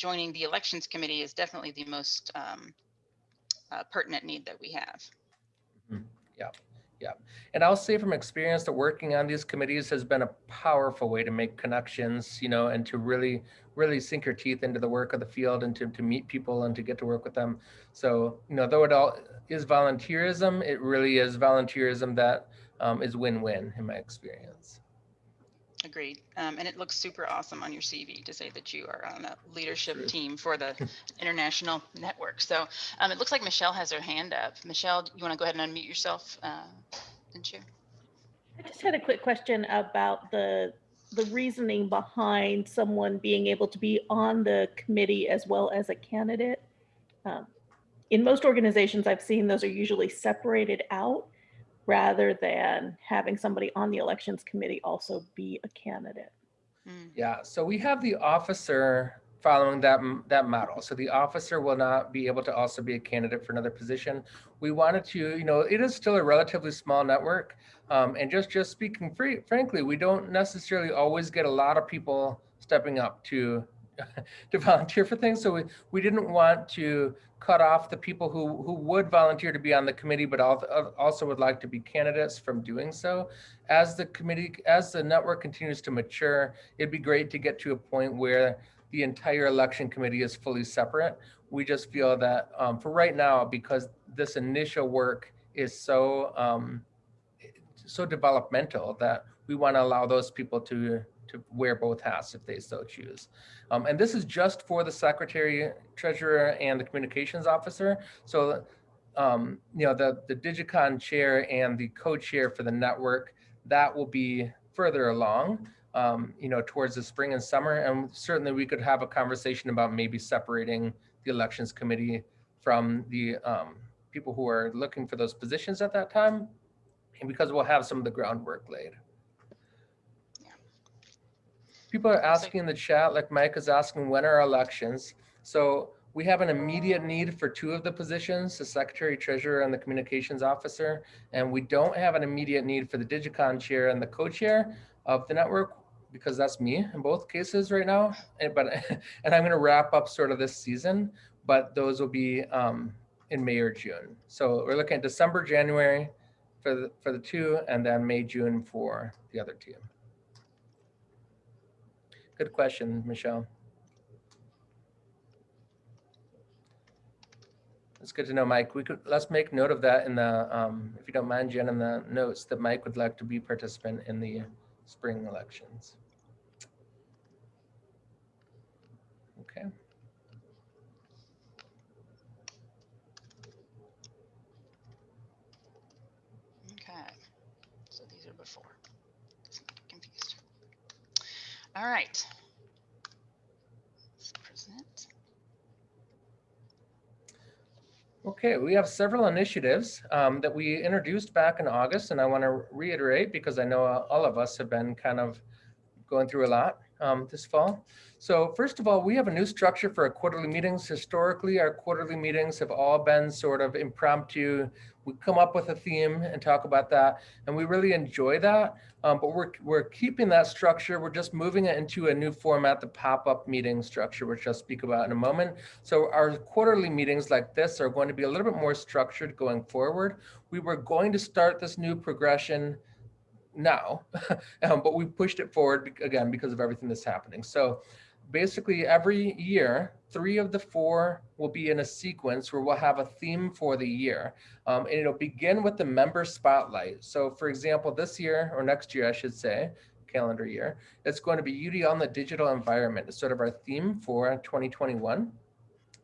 joining the elections committee is definitely the most um, uh, pertinent need that we have. Yeah, yeah. And I'll say from experience that working on these committees has been a powerful way to make connections, you know, and to really, really sink your teeth into the work of the field and to, to meet people and to get to work with them. So, you know, though it all is volunteerism, it really is volunteerism that um, is win-win in my experience. Agreed. Um, and it looks super awesome on your CV to say that you are on a leadership True. team for the international network. So um, it looks like Michelle has her hand up. Michelle, you want to go ahead and unmute yourself uh, and share? I just had a quick question about the, the reasoning behind someone being able to be on the committee as well as a candidate. Um, In most organizations I've seen, those are usually separated out rather than having somebody on the elections committee also be a candidate. Mm, Yeah, so we have the officer following that, that model. So the officer will not be able to also be a candidate for another position. We wanted to, you know, it is still a relatively small network. Um, and just, just speaking free, frankly, we don't necessarily always get a lot of people stepping up to, to volunteer for things. So we, we didn't want to cut off the people who, who would volunteer to be on the committee, but al- also would like to be candidates from doing so. As the committee, as the network continues to mature, it'd be great to get to a point where the entire election committee is fully separate. We just feel that um, for right now, because this initial work is so um, so developmental that we want to allow those people to to wear both hats if they so choose. Um, and this is just for the secretary, treasurer, and the communications officer. So, um, you know, the the Digicon chair and the co-chair for the network that will be further along um, you know, towards the spring and summer. And certainly we could have a conversation about maybe separating the elections committee from the um, people who are looking for those positions at that time. And because we'll have some of the groundwork laid. People are asking in the chat, like Mike is asking, when are elections? So we have an immediate need for two of the positions, the secretary treasurer and the communications officer. And we don't have an immediate need for the Digicon chair and the co-chair of the network because that's me in both cases right now. And, but and I'm going to wrap up sort of this season, but those will be um, in May or June. So we're looking at December, January for the for the two, and then May, June for the other two. Good question, Michelle. It's good to know, Mike. We could let's make note of that in the um, if you don't mind, Jen, in the notes that Mike would like to be participant in the spring elections. Okay. Okay. So these are before. Just not confused. All right. Let's present. Okay, we have several initiatives um, that we introduced back in August, and I want to reiterate because I know uh, all of us have been kind of going through a lot um, this fall. So first of all, we have a new structure for our quarterly meetings. Historically, our quarterly meetings have all been sort of impromptu. We come up with a theme and talk about that, and we really enjoy that. Um, but we're, we're keeping that structure. We're just moving it into a new format, the pop-up meeting structure, which I'll speak about in a moment. So our quarterly meetings like this are going to be a little bit more structured going forward. We were going to start this new progression now, um, but we pushed it forward again because of everything that's happening. So basically every year, three of the four will be in a sequence where we'll have a theme for the year. Um, and it'll begin with the member spotlight. So for example, this year or next year, I should say, calendar year, it's going to be UD on the digital environment. It's sort of our theme for 2021.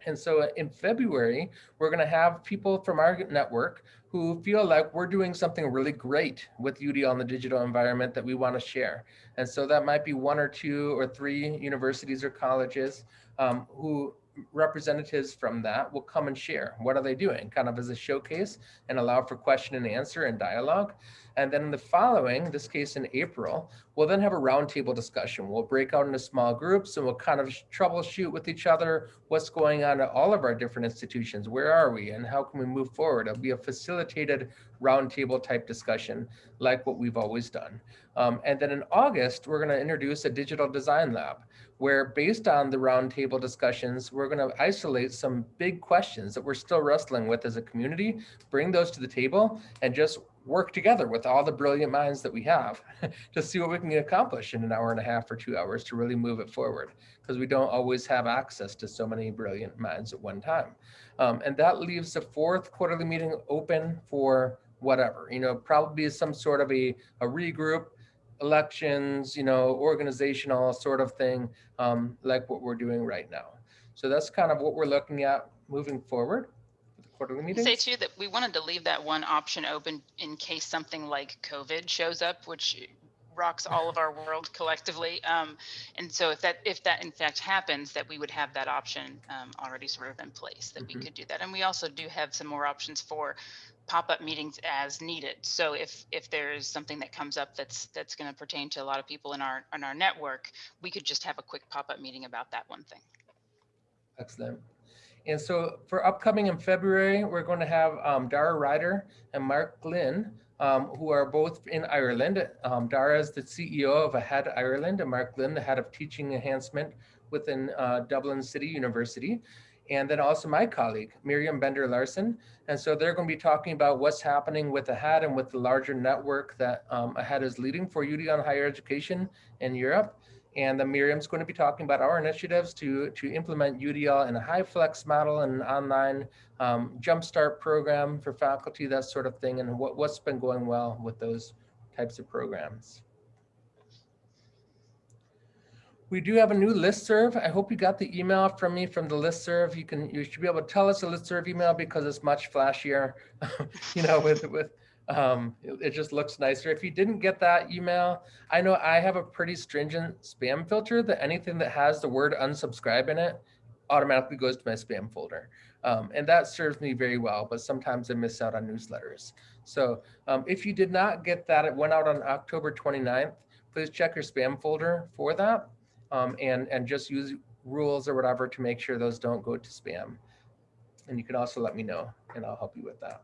And so in February, we're going to have people from our network who feel like we're doing something really great with UD on the digital environment that we want to share. And so that might be one or two or three universities or colleges um, who representatives from that will come and share. What are they doing? Kind of as a showcase and allow for question and answer and dialogue. And then in the following, this case in April, we'll then have a roundtable discussion. We'll break out into small groups and we'll kind of troubleshoot with each other what's going on at all of our different institutions. Where are we and how can we move forward? It'll be a facilitated roundtable type discussion like what we've always done. Um, and then in August, we're going to introduce a digital design lab where based on the roundtable discussions, we're going to isolate some big questions that we're still wrestling with as a community, bring those to the table and just work together with all the brilliant minds that we have to see what we can accomplish in an hour and a half or two hours to really move it forward because we don't always have access to so many brilliant minds at one time. Um, and that leaves the fourth quarterly meeting open for whatever, you know, probably some sort of a, a regroup, elections, you know, organizational sort of thing, um, like what we're doing right now. So that's kind of what we're looking at moving forward quarterly Say meetings. too that we wanted to leave that one option open in case something like COVID shows up, which rocks all of our world collectively. Um, and so if that if that in fact happens, that we would have that option um, already sort of in place that Mhm. we could do that. And we also do have some more options for pop-up meetings as needed. So if if there is something that comes up that's that's going to pertain to a lot of people in our in our network, we could just have a quick pop-up meeting about that one thing. Excellent. And so for upcoming in February, we're going to have um, Dara Ryan and Mark Glynn, um, who are both in Ireland. Um, Dara is the CEO of Ahead Ireland and Mark Glynn, the head of teaching enhancement within uh, Dublin City University. And then also my colleague, Miriam Bender Larson. And so they're going to be talking about what's happening with Ahead and with the larger network that um, Ahead is leading for UD on higher education in Europe. And then Miriam's going to be talking about our initiatives to, to implement UDL in a HyFlex model and an online um, jumpstart program for faculty, that sort of thing, and what, what's been going well with those types of programs. We do have a new listserv. I hope you got the email from me from the listserv. You can, you should be able to tell us a listserv email because it's much flashier, you know, with, with, um, it, it just looks nicer. If you didn't get that email, I know I have a pretty stringent spam filter that anything that has the word unsubscribe in it automatically goes to my spam folder. Um, and that serves me very well, but sometimes I miss out on newsletters. So um, if you did not get that, it went out on October 29th, please check your spam folder for that um, and, and just use rules or whatever to make sure those don't go to spam. And you can also let me know and I'll help you with that.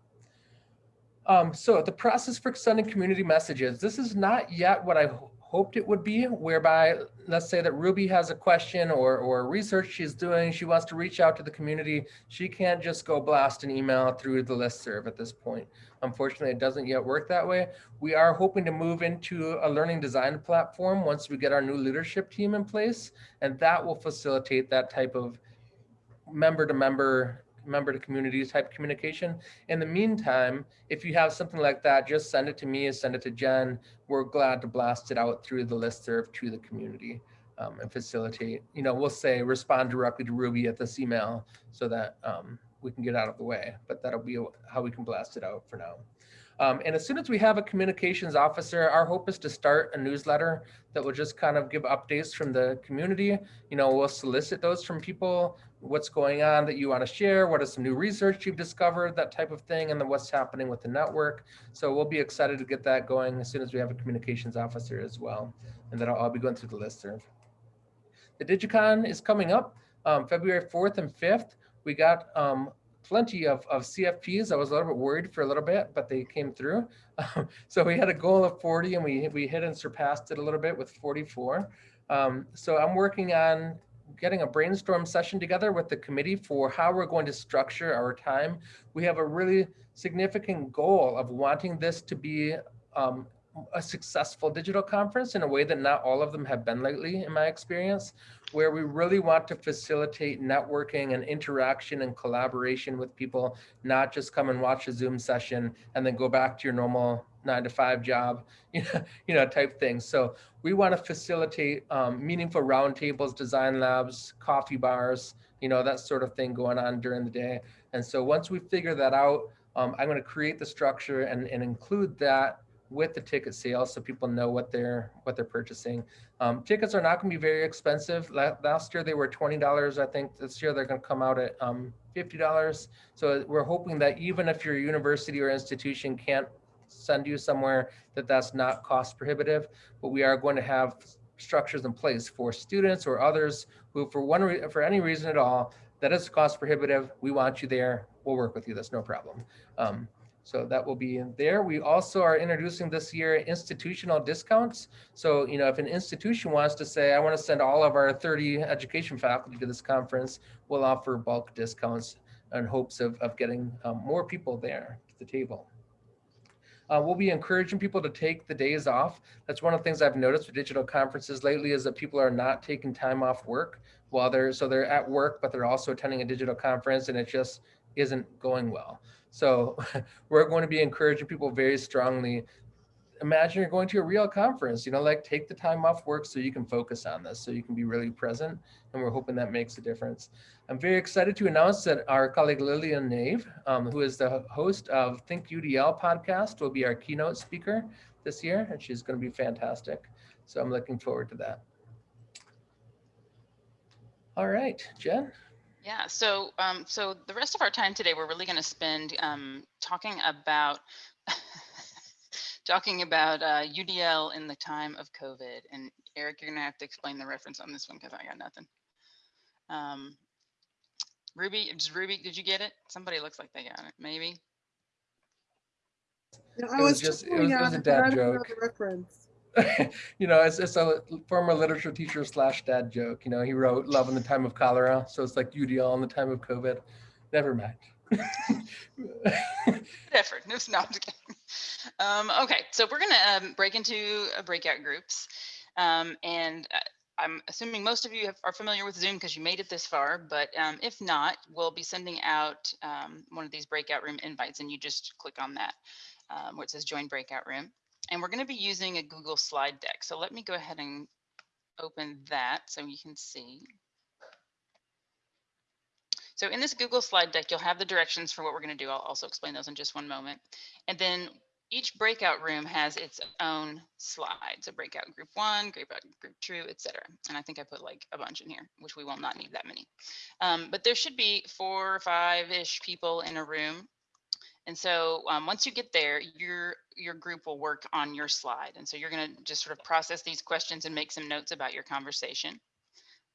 Um, so the process for sending community messages, this is not yet what I hoped it would be, whereby let's say that Ruby has a question or, or research she's doing, she wants to reach out to the community. She can't just go blast an email through the listserv at this point. Unfortunately, it doesn't yet work that way. We are hoping to move into a learning design platform once we get our new leadership team in place, and that will facilitate that type of member to member member to community type communication. In the meantime, if you have something like that, just send it to me, or send it to Jen. We're glad to blast it out through the listserv to the community um, and facilitate, you know, we'll say respond directly to Ruby at this email so that um, we can get out of the way, but that'll be how we can blast it out for now. Um, and as soon as we have a communications officer, our hope is to start a newsletter that will just kind of give updates from the community. You know, we'll solicit those from people, what's going on that you want to share, what is some new research you've discovered, that type of thing, and then what's happening with the network. So we'll be excited to get that going as soon as we have a communications officer as well. And that'll all be going through the listserv. The Digicon is coming up um, February 4th and 5th. We got um, plenty of, of CFPs. I was a little bit worried for a little bit, but they came through. so we had a goal of 40 and we, we hit and surpassed it a little bit with 44. Um, so I'm working on getting a brainstorm session together with the committee for how we're going to structure our time. We have a really significant goal of wanting this to be um, a successful digital conference in a way that not all of them have been lately, in my experience, where we really want to facilitate networking and interaction and collaboration with people, not just come and watch a Zoom session and then go back to your normal nine to five job, you know, you know type thing. So we want to facilitate um, meaningful roundtables, design labs, coffee bars, you know, that sort of thing going on during the day. And so once we figure that out, um, I'm going to create the structure and, and include that with the ticket sales so people know what they're what they're purchasing. Um, tickets are not going to be very expensive. Last year they were twenty dollars. I think this year they're going to come out at um, fifty dollars. So we're hoping that even if your university or institution can't send you somewhere, that that's not cost prohibitive. But we are going to have structures in place for students or others who, for one for any reason at all, that is cost prohibitive. We want you there. We'll work with you. That's no problem. Um, So that will be in there. We also are introducing this year institutional discounts. So, you know, if an institution wants to say, I want to send all of our 30 education faculty to this conference, we'll offer bulk discounts in hopes of, of getting um, more people there to the table. Uh, we'll be encouraging people to take the days off. That's one of the things I've noticed with digital conferences lately is that people are not taking time off work while they're, so they're at work, but they're also attending a digital conference and it just isn't going well. So we're going to be encouraging people very strongly. Imagine you're going to a real conference, you know, like take the time off work so you can focus on this, so you can be really present. And we're hoping that makes a difference. I'm very excited to announce that our colleague Lillian Nave, um, who is the host of Think UDL podcast, will be our keynote speaker this year, and she's going to be fantastic. So I'm looking forward to that. All right, Jen. Yeah, so um, so the rest of our time today, we're really going to spend um, talking about talking about uh, UDL in the time of COVID. And Eric, you're going to have to explain the reference on this one because I got nothing. Um, Ruby, just Ruby, did you get it? Somebody looks like they got it. Maybe. Yeah, It I was was just- just, it was- it was a dad joke. Reference. you know, it's, it's a former literature teacher slash dad joke. You know, he wrote Love in the Time of Cholera. So it's like UDL in the time of COVID. Never mind. Effort. No, no. Um, okay, so we're gonna um, break into uh, breakout groups. Um, and uh, I'm assuming most of you have, are familiar with Zoom because you made it this far, but um, if not, we'll be sending out um, one of these breakout room invites and you just click on that um, where it says join breakout room. And we're gonna be using a Google slide deck. So let me go ahead and open that so you can see. So in this Google slide deck, you'll have the directions for what we're going to do. I'll also explain those in just one moment. And then each breakout room has its own slide. So breakout group one, breakout group two, et cetera. And I think I put like a bunch in here, which we will not need that many. Um, but there should be four or five-ish people in a room. And so um, once you get there, your your group will work on your slide. And so you're going to just sort of process these questions and make some notes about your conversation.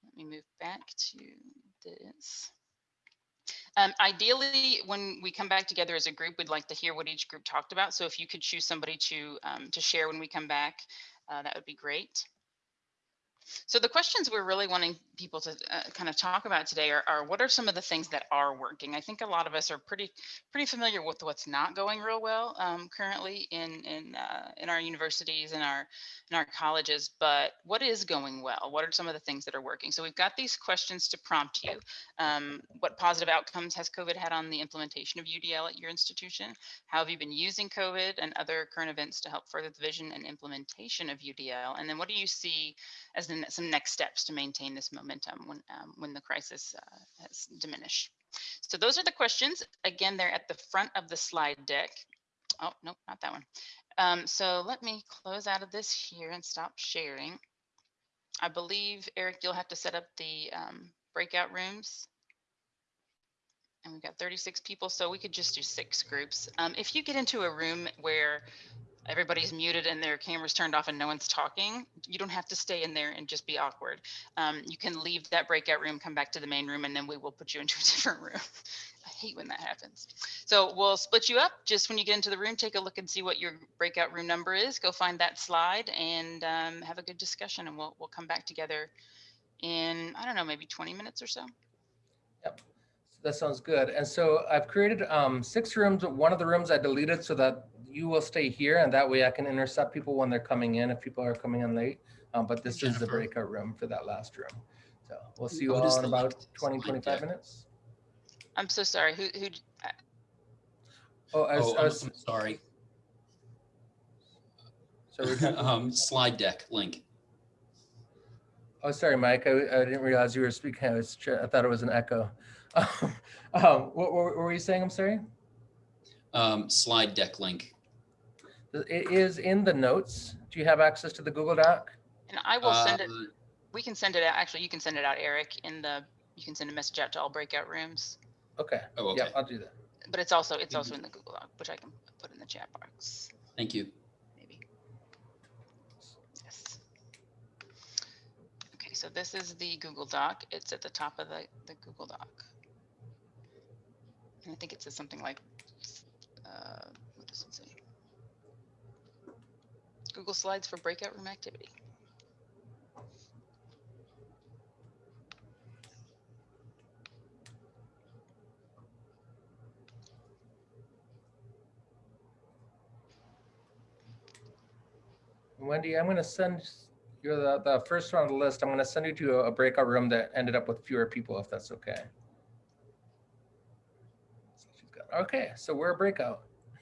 Let me move back to this. Um, ideally, when we come back together as a group, we'd like to hear what each group talked about. So if you could choose somebody to um, to share when we come back, uh, that would be great. So the questions we're really wanting people to uh, kind of talk about today are, are what are some of the things that are working? I think a lot of us are pretty pretty familiar with what's not going real well um, currently in in uh, in our universities and our in our colleges. But what is going well? What are some of the things that are working? So we've got these questions to prompt you. Um, what positive outcomes has COVID had on the implementation of UDL at your institution? How have you been using COVID and other current events to help further the vision and implementation of UDL? And then what do you see as the, some next steps to maintain this momentum when, um, when the crisis uh, has diminished? So those are the questions. Again, they're at the front of the slide deck. Oh, no, not that one. Um, so let me close out of this here and stop sharing. I believe, Eric, you'll have to set up the um, breakout rooms. And we've got 36 people, so we could just do six groups. Um, if you get into a room where everybody's muted and their cameras turned off and no one's talking, you don't have to stay in there and just be awkward. Um, you can leave that breakout room, come back to the main room, and then we will put you into a different room. I hate when that happens. So we'll split you up just when you get into the room, take a look and see what your breakout room number is. Go find that slide and um, have a good discussion and we'll, we'll come back together in, I don't know, maybe 20 minutes or so. Yep. That sounds good. And so I've created um, six rooms. One of the rooms I deleted so that you will stay here and that way I can intercept people when they're coming in if people are coming in late. Um, but this is the breakout room for that last room. So we'll see you What is all in about link 20, 25 deck? minutes. I'm so sorry. Who, who, uh, Oh, I was, Oh, I I'm was, I'm sorry. so Um, slide deck link. oh, sorry, Mike. I, I didn't realize you were speaking. I was, I thought it was an echo. Um, what, what were you saying? I'm sorry. Um, slide deck link. It is in the notes. Do you have access to the Google Doc? and I will send it, Uh, we can send it out. Actually, you can send it out, Eric, in the, you can send a message out to all breakout rooms. Okay. Oh, Yeah. I'll do that. But it's also, it's also in the Google Doc, which I can put in the chat box, Thank you. maybe. Yes. Okay, so this is the Google Doc. It's at the top of the, the Google Doc. And I think it says something like Uh, what does it say? Google Slides for breakout room activity. Wendy, I'm going to send, you're the, the first one on the list. I'm going to send you to a breakout room that ended up with fewer people, if that's okay. So she's got- Okay, so we're a breakout.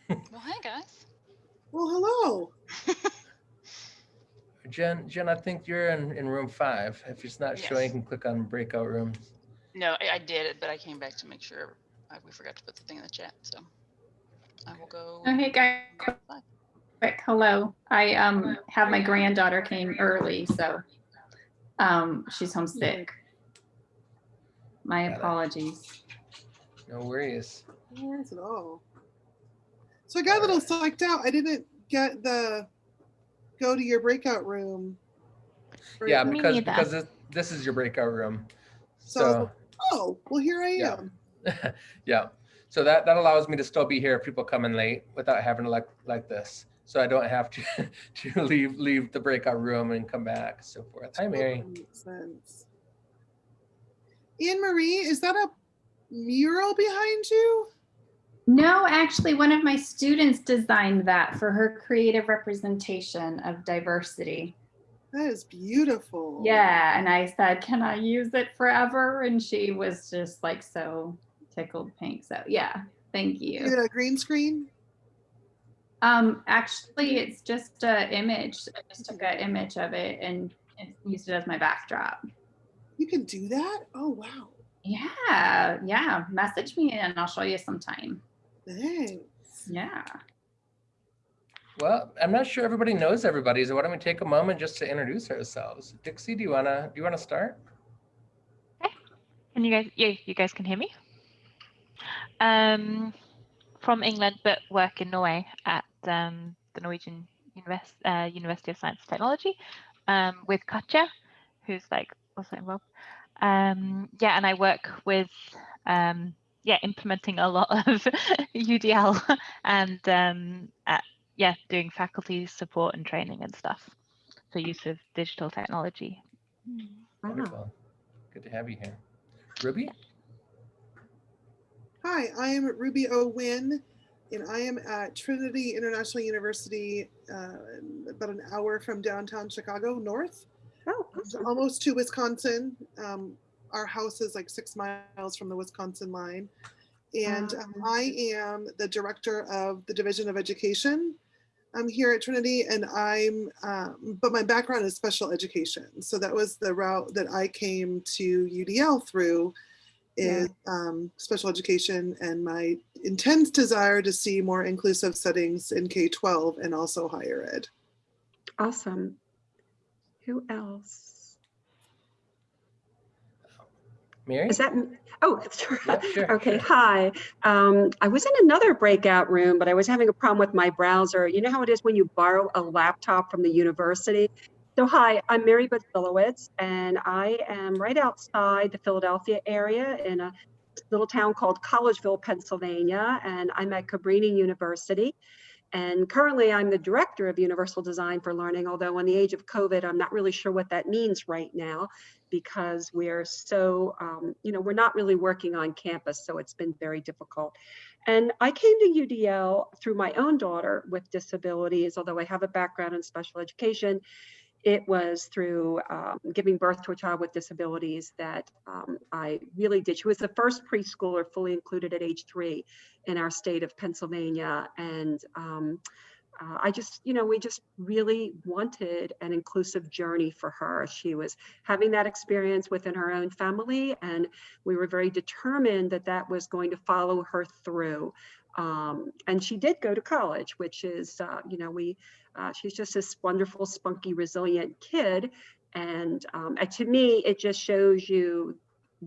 Well, hi guys. Well, hello. Jen, Jen, I think you're in, in room five. If it's not showing, you can click on breakout rooms. No, I, I did it, but I came back to make sure I, we forgot to put the thing in the chat. So I will go. Oh, hey guys, Bye. quick, hello. I um have my granddaughter came early, so um she's homesick. My Got it. apologies. No worries. No worries at all. So I got a little psyched out. I didn't get the go to your breakout room. right Yeah, now. Because, because this, this is your breakout room. So- So, Oh, well, here I Yeah. am. yeah. So that, that allows me to still be here if people come in late without having to like, like this. So I don't have to, to leave, leave the breakout room and come back, so forth. Hi, Mary. Totally makes sense. Anne Marie, is that a mural behind you? No, actually, one of my students designed that for her creative representation of diversity. That is beautiful. Yeah, and I said, "Can I use it forever?" And she was just like so tickled pink. So yeah, thank you. Is it a green screen? Um, actually, it's just a image. I just took an image of it and and used it as my backdrop. You can do that? Oh, wow. Yeah, yeah. Message me and I'll show you sometime. Thanks. Yeah. Well, I'm not sure everybody knows everybody, so why don't we take a moment just to introduce ourselves? Dixie, do you wanna, do you wanna start? Okay. Can you guys, yeah, you guys can hear me? Um, from England, but work in Norway at um, the Norwegian Univers- uh, University of Science and Technology um, with Katja, who's like also involved. Um, yeah, and I work with, um, yeah, implementing a lot of UDL and um, at, yeah, doing faculty support and training and stuff for use of digital technology. Wonderful. Good to have you here. Ruby? Hi, I am Ruby O. Wynn, and I am at Trinity International University, uh, about an hour from downtown Chicago, north, Oh, almost to Wisconsin. Um, our house is like six miles from the Wisconsin line. And um, I am the director of the Division of Education I'm here at Trinity, and I'm, um, but my background is special education. So that was the route that I came to UDL through is um, special education and my intense desire to see more inclusive settings in K-12 and also higher ed. awesome. Who else? Mary? Is that, oh, sure. Okay, sure. hi. Um, I was in another breakout room, but I was having a problem with my browser. You know how it is when you borrow a laptop from the university? So hi, I'm Mary Butzelowitz, and I am right outside the Philadelphia area in a little town called Collegeville, Pennsylvania, and I'm at Cabrini University. And currently, I'm the director of Universal Design for Learning, although in the age of COVID, I'm not really sure what that means right now because we're so, um, you know, we're not really working on campus, so it's been very difficult. And I came to UDL through my own daughter with disabilities, although I have a background in special education. It was through um, giving birth to a child with disabilities that um, I really did. She was the first preschooler fully included at age three in our state of Pennsylvania. And um, uh, I just, you know, we just really wanted an inclusive journey for her. She was having that experience within her own family, and we were very determined that that was going to follow her through. Um, and she did go to college, which is, uh, you know, we, uh, she's just this wonderful, spunky, resilient kid. And, um, and to me, it just shows you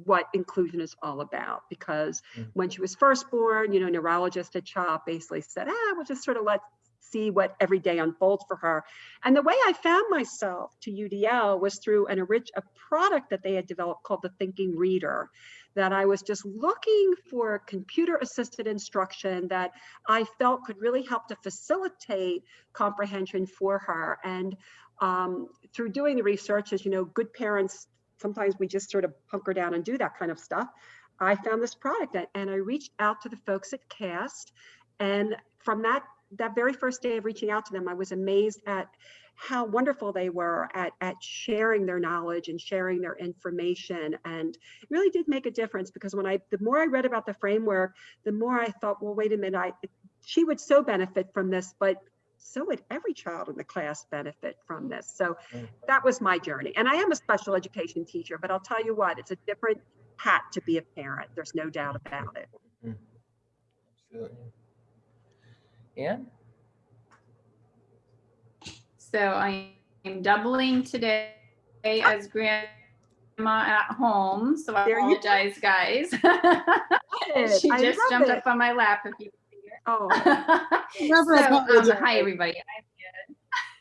what inclusion is all about because Mm. when she was first born, you know, neurologist at CHOP basically said, ah, we'll just sort of let see what every day unfolds for her. And the way I found myself to UDL was through an a product that they had developed called the Thinking Reader. That I was just looking for computer assisted instruction that I felt could really help to facilitate comprehension for her. And um, through doing the research, as you know, good parents, sometimes we just sort of hunker down and do that kind of stuff. I found this product and I reached out to the folks at CAST. And from that, that very first day of reaching out to them, I was amazed at how wonderful they were at, at sharing their knowledge and sharing their information. And it really did make a difference because when I, the more I read about the framework, the more I thought, well, wait a minute, I, she would so benefit from this, but so would every child in the class benefit from this. So that was my journey. And I am a special education teacher, but I'll tell you what, it's a different hat to be a parent. There's no doubt about it. Mm-hmm. Absolutely. Ann? So I am doubling today as grandma at home. So I There you apologize, guys. she I just jumped it. up on my lap if you can hear. Oh, So, um, hi, everybody. I'm.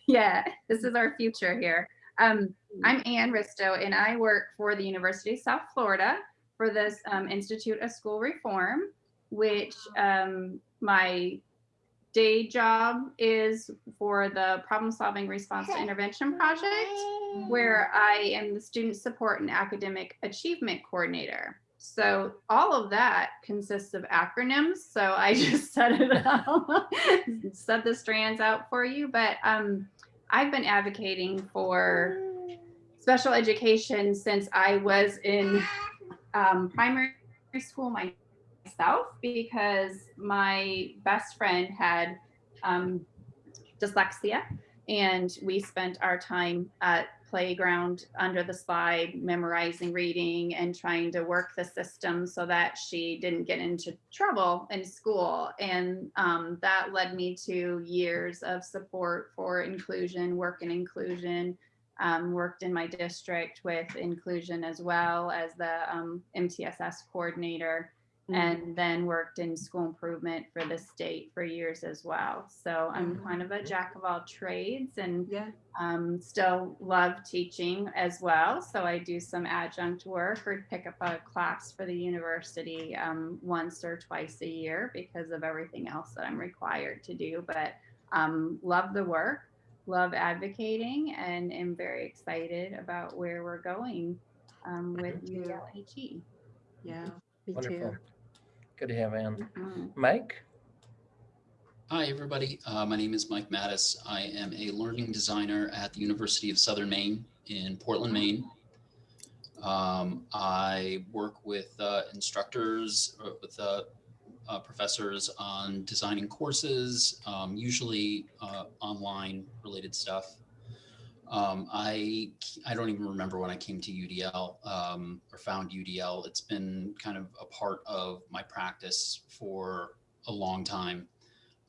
Yeah, this is our future here. Um, I'm Ann Risto, and I work for the University of South Florida for this um, Institute of School Reform, which um, my day job is for the Problem Solving Response to Intervention Project, where I am the Student Support and Academic Achievement Coordinator. So all of that consists of acronyms. So I just set it out, set the strands out for you. But um, I've been advocating for special education since I was in um, primary school myself because my best friend had um, dyslexia and we spent our time at playground under the slide memorizing reading and trying to work the system so that she didn't get into trouble in school. And um, that led me to years of support for inclusion work in inclusion um, worked in my district with inclusion as well as the um, mtss coordinator and then worked in school improvement for the state for years as well. So I'm Mhm. kind of a jack of all trades and yeah. um, still love teaching as well. So I do some adjunct work or pick up a class for the university um, once or twice a year because of everything else that I'm required to do. But um, love the work, love advocating, and am very excited about where we're going um, with Me. ULHE. Yeah, me Wonderful. too. Good to have Ann. Mhm. Mike? Hi, everybody. Uh, my name is Mike Mattis. I am a learning designer at the University of Southern Maine in Portland, Maine. Um, I work with uh, instructors, uh, with uh, uh, professors on designing courses, um, usually uh, online related stuff. Um, I I don't even remember when I came to UDL um, or found UDL. It's been kind of a part of my practice for a long time.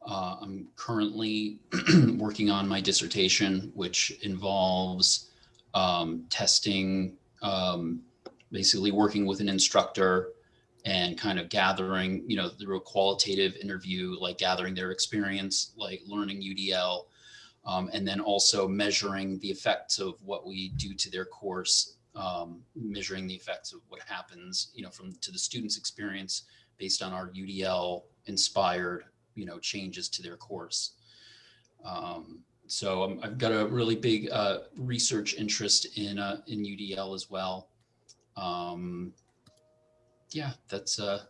Uh, I'm currently working on my dissertation, which involves um, testing, um, basically working with an instructor and kind of gathering, you know, through a qualitative interview, like gathering their experience, like learning UDL, um, and then also measuring the effects of what we do to their course, um, measuring the effects of what happens, you know, from to the student's experience based on our UDL inspired you know changes to their course um, so i i've got a really big uh, research interest in uh, in udl as well um, yeah that's uh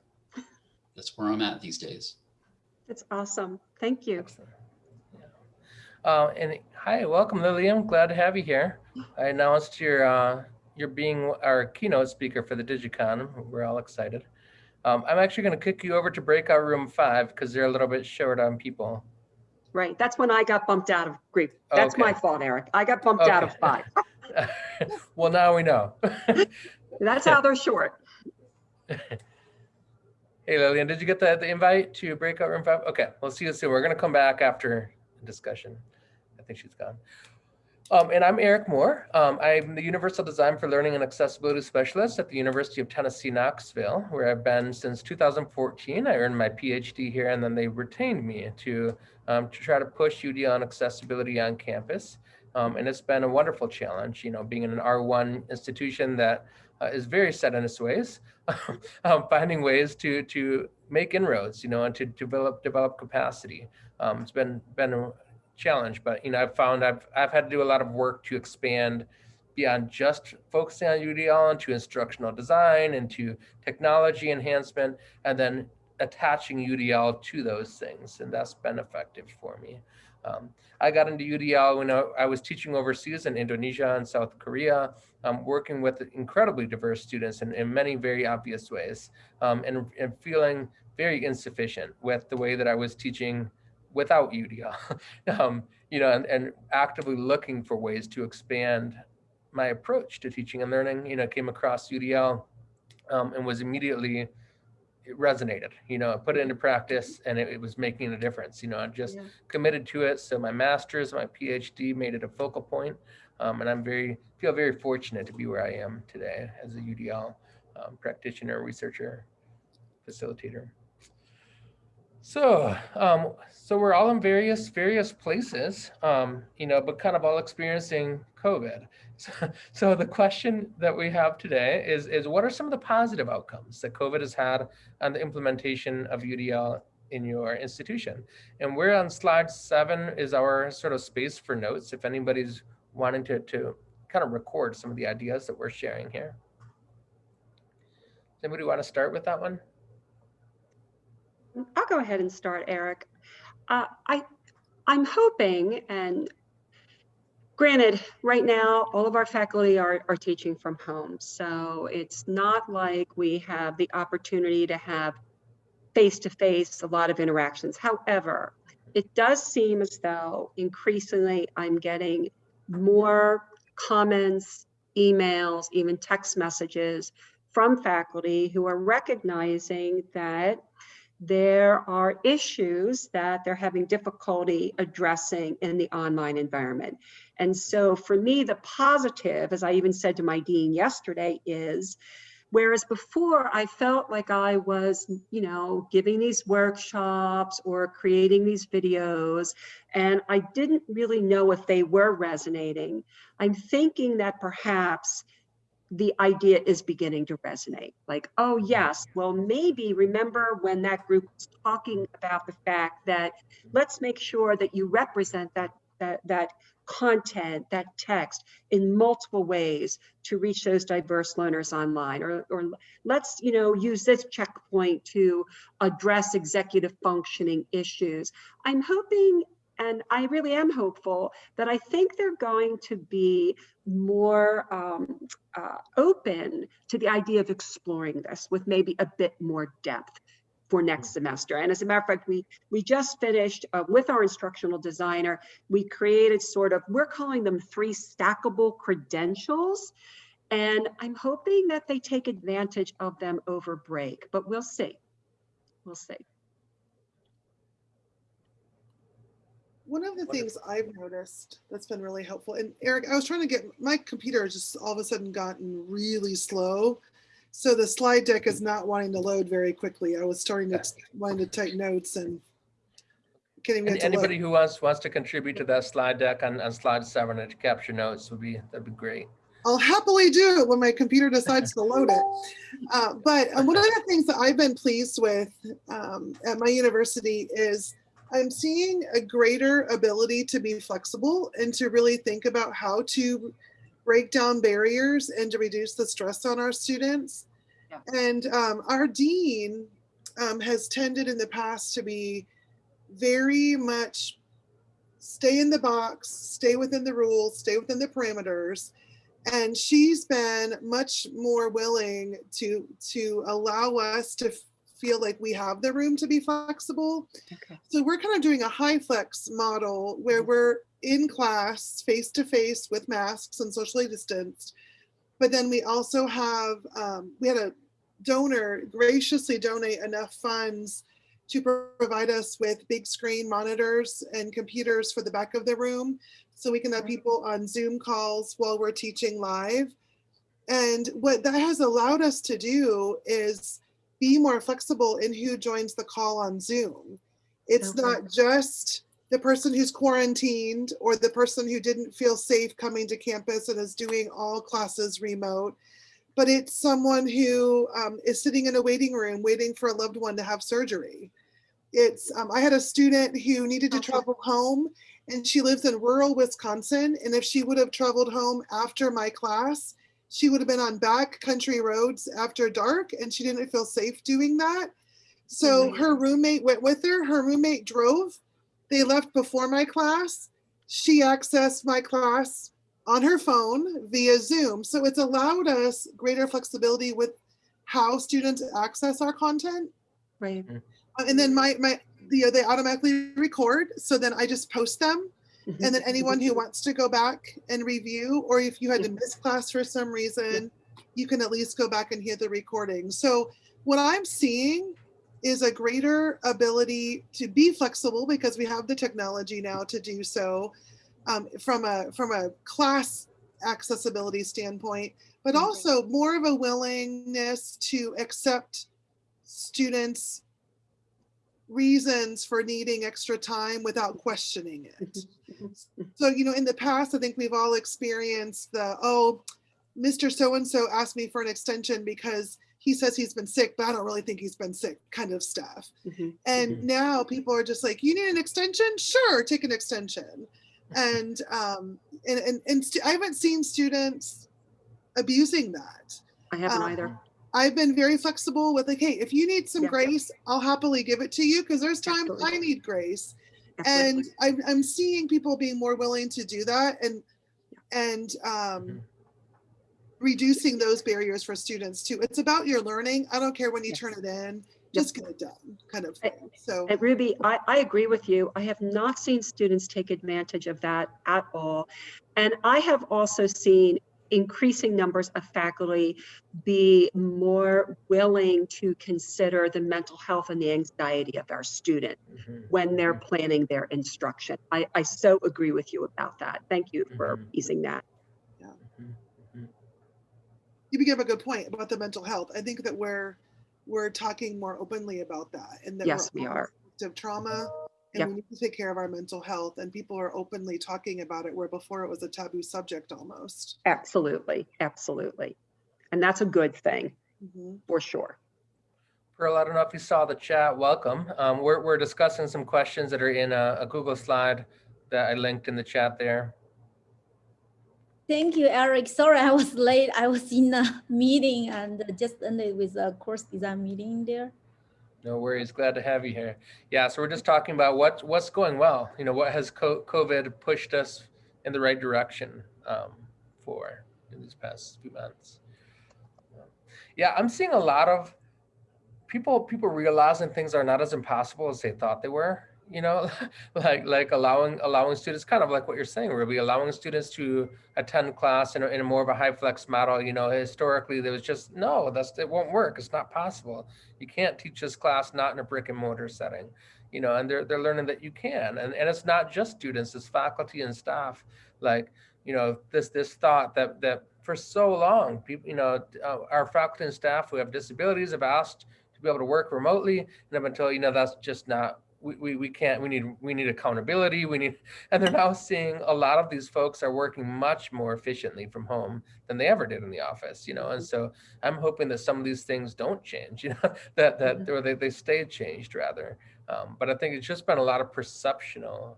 that's where i'm at these days That's awesome. Thank you. Excellent. Uh, and hi, welcome Lillian. Glad to have you here. I announced your uh, you're being our keynote speaker for the DigiCon. We're all excited. Um, I'm actually going to kick you over to breakout room five because they're a little bit short on people. Right. That's when I got bumped out of group. That's my fault, Eric. I got bumped out of five. well, now we know. That's how they're short. Hey Lillian, did you get the, the invite to breakout room five? Okay, we'll see you soon. We're gonna come back after the discussion. Think she's gone. Um, and I'm Eric Moore. Um, I'm the Universal Design for Learning and Accessibility Specialist at the University of Tennessee, Knoxville, where I've been since 2014. I earned my PhD here, and then they retained me to, um, to try to push UDL and accessibility on campus. Um, and it's been a wonderful challenge, you know, being in an R1 institution that uh, is very set in its ways, um, finding ways to to make inroads, you know, and to develop develop capacity. Um, it's been been challenge, but you know, I've found I've I've had to do a lot of work to expand beyond just focusing on UDL into instructional design, and to technology enhancement, and then attaching UDL to those things, and that's been effective for me. Um, I got into UDL when I, I, was teaching overseas in Indonesia and South Korea, um, working with incredibly diverse students in, in many very obvious ways, um, and, and feeling very insufficient with the way that I was teaching without UDL, um, you know, and, and actively looking for ways to expand my approach to teaching and learning, you know, came across UDL um, and was immediately it resonated, you know, I put it into practice and it, it was making a difference, you know, I just Yeah. committed to it. So my master's, my PhD made it a focal point, Um, and I'm very, feel very fortunate to be where I am today as a UDL um, practitioner, researcher, facilitator. So, um, so we're all in various various places, um, you know, but kind of all experiencing COVID. So, so the question that we have today is is what are some of the positive outcomes that COVID has had on the implementation of UDL in your institution? And we're on slide seven is our sort of space for notes. If anybody's wanting to to kind of record some of the ideas that we're sharing here. Anybody want to start with that one? I'll go ahead and start, Eric. Uh, I, I'm hoping, and granted, right now, all of our faculty are, are teaching from home. So it's not like we have the opportunity to have face-to-face, a lot of interactions. However, it does seem as though increasingly I'm getting more comments, emails, even text messages from faculty who are recognizing that there are issues that they're having difficulty addressing in the online environment. And so for me, the positive, as I even said to my dean yesterday, is whereas before I felt like I was, you know, giving these workshops or creating these videos, and I didn't really know if they were resonating. I'm thinking that perhaps the idea is beginning to resonate. Like, oh mm-hmm. yes, well maybe remember when that group was talking about the fact that let's make sure that you represent that that that content, that text in multiple ways to reach those diverse learners online or, or let's you know use this checkpoint to address executive functioning issues. I'm hoping and I really am hopeful that I think they're going to be more um, uh, open to the idea of exploring this with maybe a bit more depth for next semester. And as a matter of fact, we we just finished uh, with our instructional designer, we created sort of, we're calling them three stackable credentials. And I'm hoping that they take advantage of them over break, but we'll see. We'll see. One of the things I've noticed that's been really helpful, and Eric, I was trying to get my computer has just all of a sudden gotten really slow. So the slide deck is not wanting to load very quickly. I was starting to wanting to take notes and getting Any- Anybody who wants, wants to contribute to that slide deck on, on slide seven and capture notes would be, that'd be great. I'll happily do it when my computer decides to load it. Uh, but um, one of the things that I've been pleased with um, at my university is I'm seeing a greater ability to be flexible and to really think about how to break down barriers and to reduce the stress on our students. Yeah. And um, our dean um, has tended in the past to be very much stay in the box, stay within the rules, stay within the parameters. And she's been much more willing to to allow us to feel like we have the room to be flexible. Okay. So we're kind of doing a HyFlex model where we're in class face to face with masks and socially distanced. But then we also have, um, we had a donor graciously donate enough funds to provide us with big screen monitors and computers for the back of the room so we can have people on Zoom calls while we're teaching live. And what that has allowed us to do is be more flexible in who joins the call on Zoom. It's Okay. not just the person who's quarantined or the person who didn't feel safe coming to campus and is doing all classes remote, but it's someone who um, is sitting in a waiting room waiting for a loved one to have surgery. It's um, I had a student who needed to Okay. travel home and she lives in rural Wisconsin. And if she would have traveled home after my class, she would have been on back country roads after dark and she didn't feel safe doing that. So her roommate went with her. Her roommate drove. They left before my class. She accessed my class on her phone via Zoom. So it's allowed us greater flexibility with how students access our content. Right. Uh, And then my, my, you know, they automatically record. So then I just post them. And then anyone who wants to go back and review, or if you had to miss class for some reason, you can at least go back and hear the recording. So what I'm seeing is a greater ability to be flexible because we have the technology now to do so um, from a from a class accessibility standpoint, but Mhm. also more of a willingness to accept students' reasons for needing extra time without questioning it. So, you know, in the past, I think we've all experienced the, oh, Mr. So-and-so asked me for an extension because he says he's been sick, but I don't really think he's been sick kind of stuff. Mhm. And now people are just like, you need an extension? Sure, take an extension. And, um, and, and, and I haven't seen students abusing that. I haven't Um, either. I've been very flexible with like, hey, if you need some Yeah. grace, I'll happily give it to you because there's times I need grace and I'm, I'm seeing people being more willing to do that and and um, Mhm. reducing those barriers for students too. It's about your learning. I don't care when you Yes. turn it in, just get it done, kind of thing. So And Ruby, I, I agree with you. I have not seen students take advantage of that at all. And I have also seen increasing numbers of faculty be more willing to consider the mental health and the anxiety of our student Mhm. when they're planning their instruction. I, I so agree with you about that. Thank you for Mhm. using that. you bring up a good point about the mental health. I think that we're we're talking more openly about that and that Yes, we're we are. of trauma and Yep. we need to take care of our mental health and people are openly talking about it where before it was a taboo subject almost. Absolutely, absolutely. And that's a good thing, Mhm. for sure. Pearl, I don't know if you saw the chat. Welcome. Um, we're, we're discussing some questions that are in a, a Google slide that I linked in the chat there. Thank you, Eric. Sorry, I was late. I was in a meeting and just ended with a course design meeting there. No worries. Glad to have you here. Yeah, so we're just talking about what what's going well. You know, what has co- COVID pushed us in the right direction um, for in these past few months. Yeah, I'm seeing a lot of people people realizing things are not as impossible as they thought they were. You know, like like allowing allowing students, kind of like what you're saying, Ruby, allowing students to attend class in a, in a more of a HyFlex model. You know, historically there was just no, that's it won't work. It's not possible you can't teach this class not in a brick and mortar setting you know and they're, they're learning that you can and, and it's not just students it's faculty and staff like you know this this thought that that for so long people you know uh, our faculty and staff who have disabilities have asked to be able to work remotely and up until you know that's just not we, we, we can't we need we need accountability we need and they're now seeing a lot of these folks are working much more efficiently from home than they ever did in the office you know and so i'm hoping that some of these things don't change you know that that or they, they stay changed rather um, but i think it's just been a lot of perceptional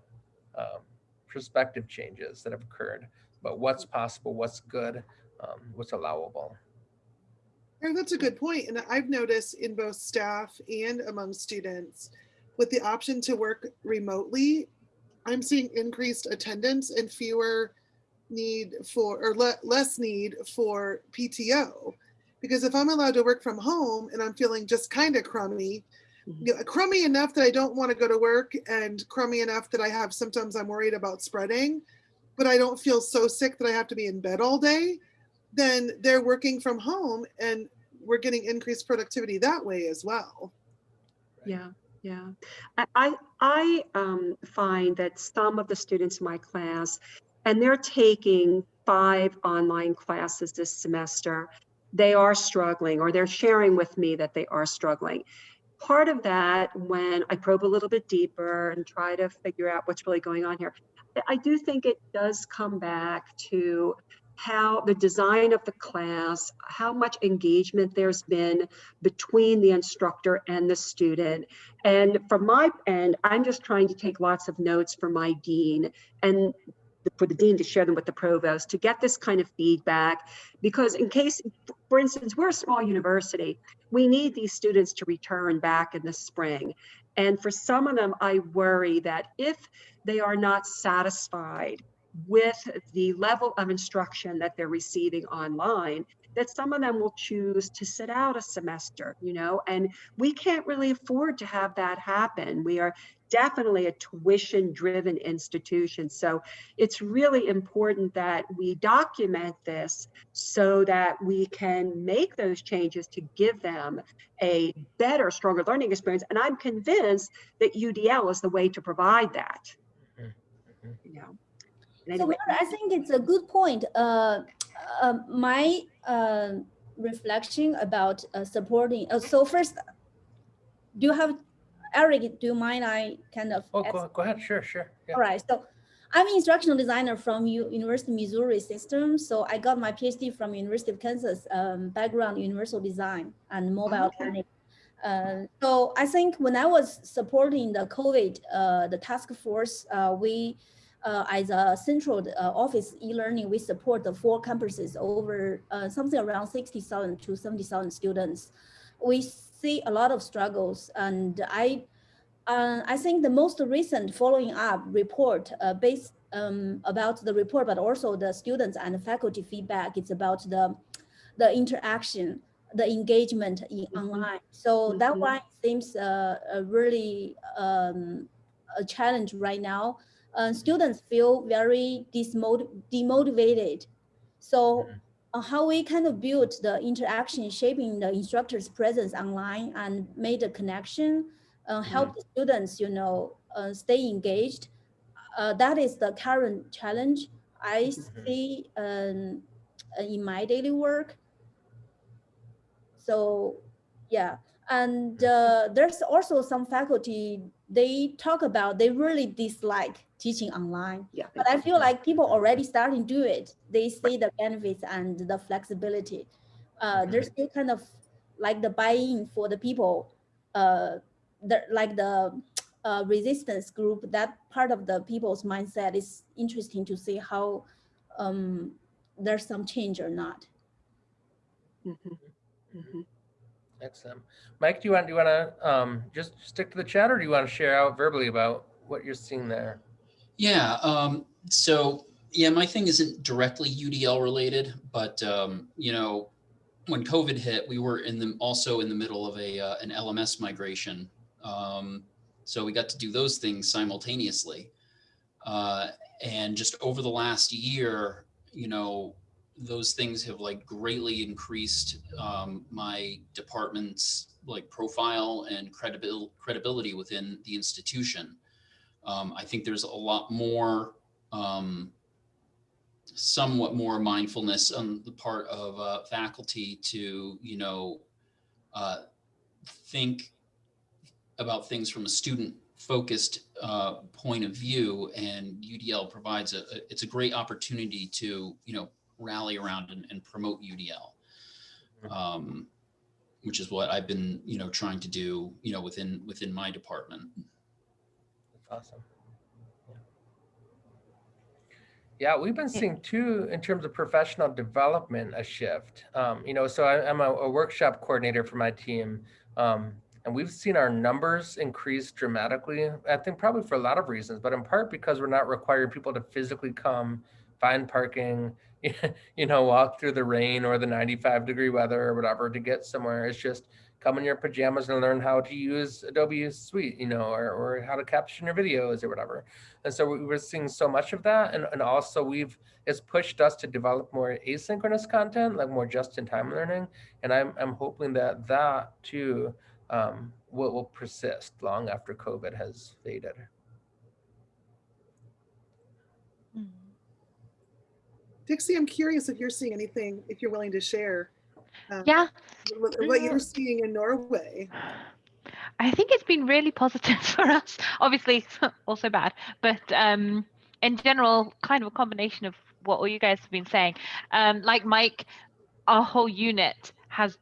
um, perspective changes that have occurred but what's possible what's good um, what's allowable And that's a good point. And I've noticed in both staff and among students, with the option to work remotely, I'm seeing increased attendance and fewer need for, or le- less need for PTO. Because if I'm allowed to work from home and I'm feeling just kind of crummy, mm-hmm. you know, crummy enough that I don't want to go to work and crummy enough that I have symptoms I'm worried about spreading, but I don't feel so sick that I have to be in bed all day, then they're working from home and we're getting increased productivity that way as well. Yeah. Yeah, I, I, um, find that some of the students in my class, and they're taking five online classes this semester, they are struggling or they're sharing with me that they are struggling. Part of that, when I probe a little bit deeper and try to figure out what's really going on here, I do think it does come back to how the design of the class, how much engagement there's been between the instructor and the student. And from my end, I'm just trying to take lots of notes for my dean and for the dean to share them with the provost to get this kind of feedback. Because in case, for instance, we're a small university, we need these students to return back in the spring. And for some of them, I worry that if they are not satisfied with the level of instruction that they're receiving online that some of them will choose to sit out a semester, you know, and we can't really afford to have that happen. We are definitely a tuition driven institution. So it's really important that we document this so that we can make those changes to give them a better, stronger learning experience. And I'm convinced that UDL is the way to provide that. Mhm. You know. So Mara, I think it's a good point. Uh, uh, my uh, reflection about uh, supporting. Uh, so first, do you have Eric? Do you mind? I kind of. Oh, go, go ahead. Sure, sure. Yeah. All right. So I'm an instructional designer from U University of Missouri System. So I got my PhD from University of Kansas, um, background universal design and mobile Okay. learning. Uh, so I think when I was supporting the COVID, uh, the task force, uh, we, uh, as a central uh, office e-learning, we support the four campuses over uh, something around 60,000 to 70,000 students. We see a lot of struggles and I uh, I think the most recent following up report uh, based um, about the report, but also the students and faculty feedback, it's about the, the interaction, the engagement in online. So that Mhm. one seems uh, uh, really um, a challenge right now. Uh, students feel very demotivated. So Mhm. uh, how we kind of build the interaction, shaping the instructor's presence online and made a connection, uh, help the students, you know, uh, stay engaged. Uh, that is the current challenge I Mhm. see um, uh, in my daily work. So, yeah, and uh, there's also some faculty they talk about they really dislike teaching online yeah. but I feel like people already starting to do it. They see the benefits and the flexibility. Uh. There's still kind of like the buy-in for the people, uh, the, like the uh, resistance group, that part of the people's mindset is interesting to see how um, there's some change or not. Mhm, mhm. Excellent. Mike, do you want, do you want to um, just stick to the chat or do you want to share out verbally about what you're seeing there? Yeah, um, so yeah, my thing isn't directly UDL related, but um, you know, when COVID hit, we were in the also in the middle of a uh, an LMS migration. Um, so we got to do those things simultaneously. Uh, and just over the last year, you know, those things have like greatly increased um, my department's like profile and credibil- credibility within the institution. Um, I think there's a lot more, um, somewhat more mindfulness on the part of uh, faculty to, you know, uh, think about things from a student focused uh, point of view and UDL provides a, a- it's a great opportunity to, you know, rally around and, and promote UDL. Um, which is what I've been, you know, trying to do, you know, within, within my department. Awesome. Yeah. We've been seeing too, in terms of professional development, a shift. Um, you know, so I, I'm a, a workshop coordinator for my team. Um, and we've seen our numbers increase dramatically. I think probably for a lot of reasons, but in part because we're not requiring people to physically come, find parking, you know, walk through the rain or the 95 degree weather or whatever to get somewhere. It's just come in your pajamas and learn how to use Adobe Suite, you know, or, or how to caption your videos or whatever. And so we- we're seeing so much of that. And, and also we've, it's pushed us to develop more asynchronous content, like more just-in-time learning. And I'm, I'm hoping that that too um, will, will persist long after COVID has faded. Dixie, I'm curious if you're seeing anything, if you're willing to share. Um, Yeah, What what you're seeing in Norway. I think it's been really positive for us. Obviously, also bad, but um, in general, kind of a combination of what all you guys have been saying. Um, like Mike, our whole unit has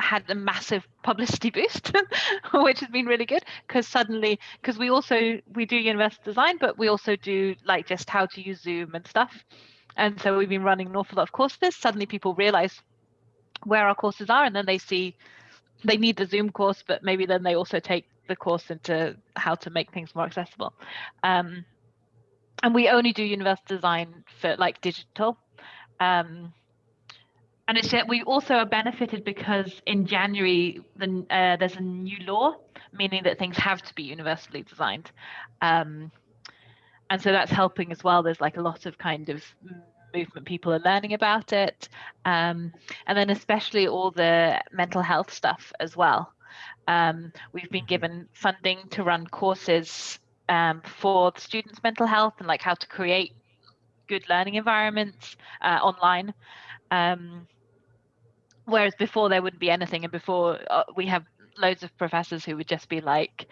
had a massive publicity boost, which has been really good because suddenly, because we also we do university design, but we also do like just how to use Zoom and stuff. And so we've been running an awful lot of courses. Suddenly, people realize where our courses are, and then they see they need the Zoom course, but maybe then they also take the course into how to make things more accessible. Um, and we only do university design for like digital. Um, and it's we also are benefited because in January the, uh, there's a new law meaning that things have to be universally designed. Um, and so that's helping as well. There's like a lot of kind of movement people are learning about it um, and then especially all the mental health stuff as well. Um, we've been given funding to run courses um, for the students mental health and like how to create good learning environments uh, online. Um, whereas before there wouldn't be anything and before uh, we have loads of professors who would just be like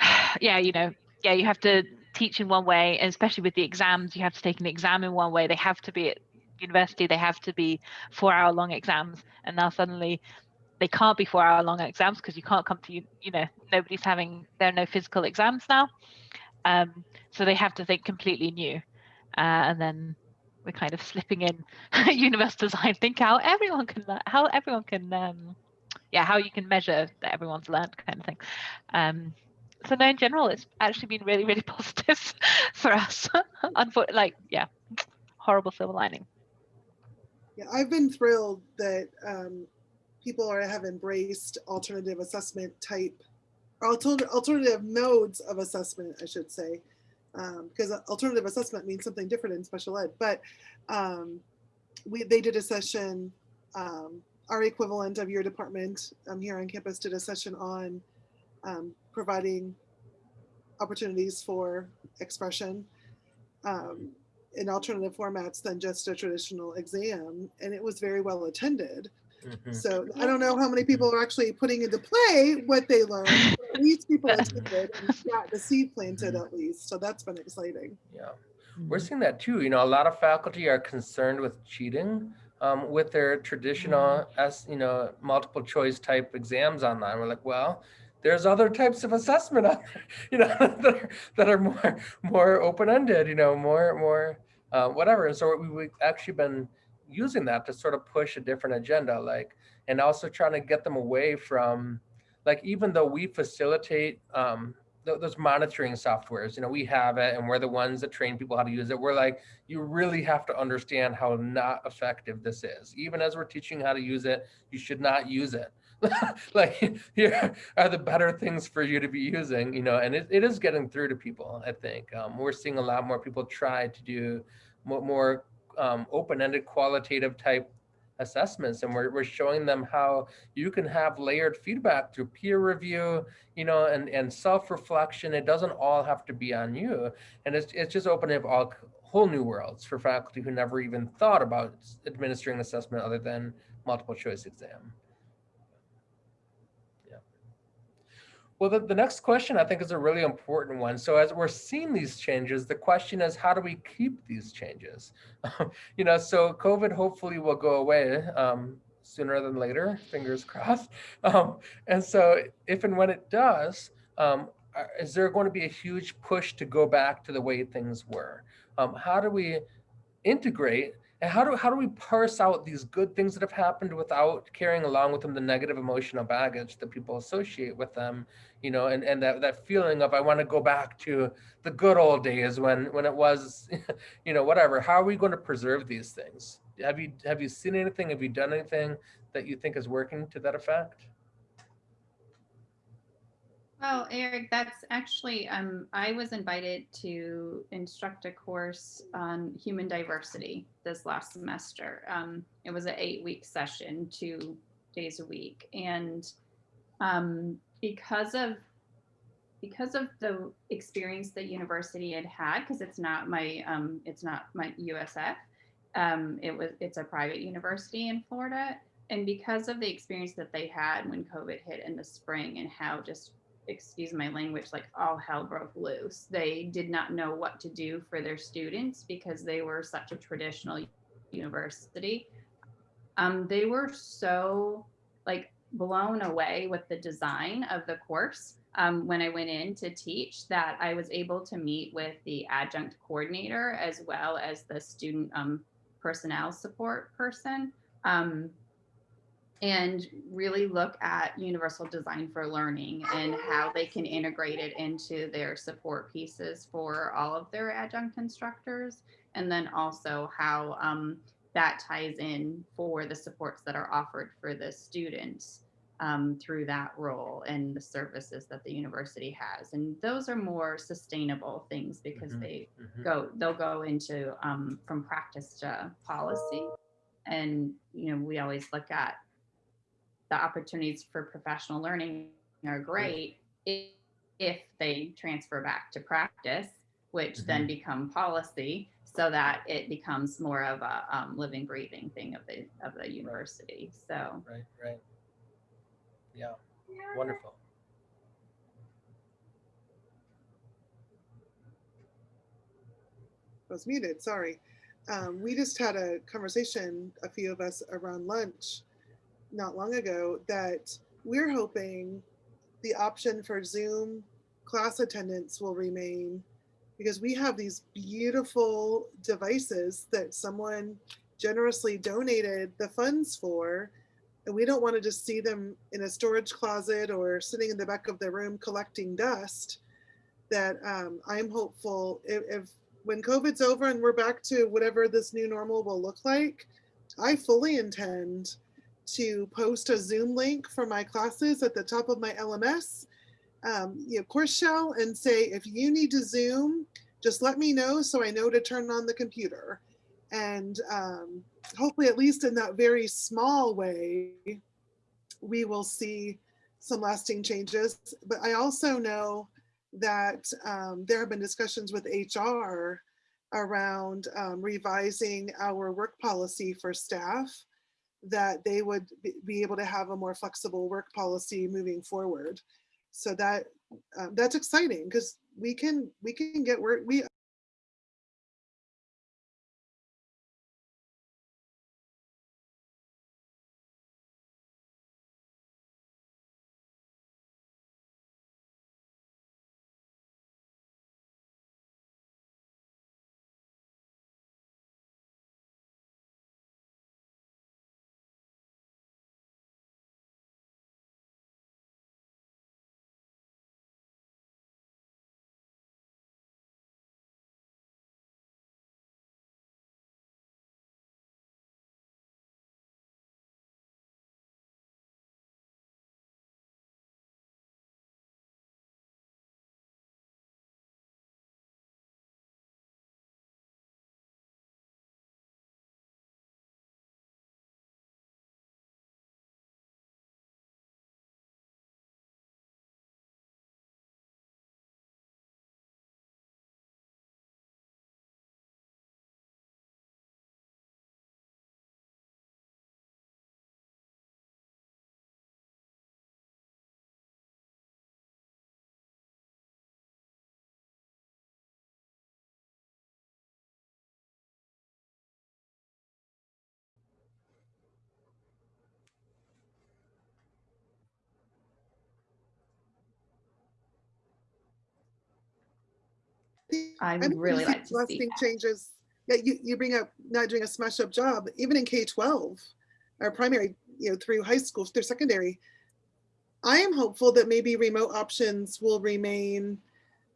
yeah you know yeah you have to teach in one way, and especially with the exams, you have to take an exam in one way. They have to be at university, they have to be four hour long exams. And now suddenly they can't be four hour long exams because you can't come to, you, you know, nobody's having, there are no physical exams now. Um, so they have to think completely new. Uh, and then we're kind of slipping in university design, think how everyone can, how everyone can, um, yeah, how you can measure that everyone's learned kind of thing. Um, so no, in general, it's actually been really, really positive for us. Unfortunately, like, yeah, horrible silver lining. Yeah, I've been thrilled that um, people are have embraced alternative assessment type, alternative alternative modes of assessment, I should say, um, because alternative assessment means something different in special ed. But um, we they did a session. Um, our equivalent of your department um, here on campus did a session on um, providing opportunities for expression um, in alternative formats than just a traditional exam. And it was very well attended. Mhm. So I don't know how many people are actually putting into play what they learned. but At people attended and got the seed planted at least. So that's been exciting. Yeah, we're seeing that too. You know, a lot of faculty are concerned with cheating um, with their traditional, as you know, multiple choice type exams online. We're like, well, there's other types of assessment you know, that are, that are more more open ended. You know, more more uh, whatever. And so we, we've actually been using that to sort of push a different agenda, like, and also trying to get them away from, like, even though we facilitate um, th- those monitoring softwares, you know, we have it and we're the ones that train people how to use it. We're like, you really have to understand how not effective this is. Even as we're teaching how to use it, you should not use it. like here are the better things for you to be using, you know, and it, it is getting through to people, I think. Um, we're seeing a lot more people try to do more, more um, open-ended qualitative type assessments and we're, we're showing them how you can have layered feedback through peer review you know and and self-reflection it doesn't all have to be on you and it's, it's just opening up all whole new worlds for faculty who never even thought about administering assessment other than multiple choice exam well the, the next question i think is a really important one. So as we're seeing these changes the question is how do we keep these changes? You know so covid hopefully will go away um, sooner than later fingers crossed. Um, and so if and when it does um, is there going to be a huge push to go back to the way things were? Um, how do we integrate and how do how do we parse out these good things that have happened without carrying along with them the negative emotional baggage that people associate with them you know and and that, that feeling of i want to go back to the good old days when when it was you know whatever. How are we going to preserve these things? Have you have you seen anything? Have you done anything that you think is working to that effect Well, Eric, that's actually, um, I was invited to instruct a course on human diversity this last semester. Um, it was an eight week session, two days a week. And um, because of because of the experience the university had had, because it's not my um, it's not my USF. Um, it was it's a private university in Florida, and because of the experience that they had when COVID hit in the spring and how just excuse my language, like all hell broke loose. They did not know what to do for their students because they were such a traditional university. Um, they were so like blown away with the design of the course um, when I went in to teach that I was able to meet with the adjunct coordinator as well as the student um, personnel support person. Um, and really look at universal design for learning and how they can integrate it into their support pieces for all of their adjunct instructors. And then also how um, that ties in for the supports that are offered for the students um, through that role and the services that the university has. And those are more sustainable things because Mhm, they mhm. go they'll go into um, from practice to policy. And you know we always look at the opportunities for professional learning are great if, if they transfer back to practice, which then become policy, so that it becomes more of a um, living, breathing thing of the of the university. So Right, right. Yeah, wonderful. I was muted, sorry. Um, we just had a conversation, a few of us around lunch not long ago that we're hoping the option for Zoom class attendance will remain because we have these beautiful devices that someone generously donated the funds for. And we don't want to just see them in a storage closet or sitting in the back of the room collecting dust. That um, I'm hopeful if, if when COVID's over and we're back to whatever this new normal will look like, I fully intend to post a Zoom link for my classes at the top of my LMS, um, you know, course shell and say, if you need to Zoom, just let me know so I know to turn on the computer. And um, hopefully, at least in that very small way, we will see some lasting changes. But I also know that um, there have been discussions with HR around um, revising our work policy for staff that they would be- able to have a more flexible work policy moving forward. So that um, that's exciting because we can we can get work we I I would really like to see that. changes. Yeah, you, you bring up not doing a smash up job, even in K-12, our primary, you know, through high school, through secondary. I am hopeful that maybe remote options will remain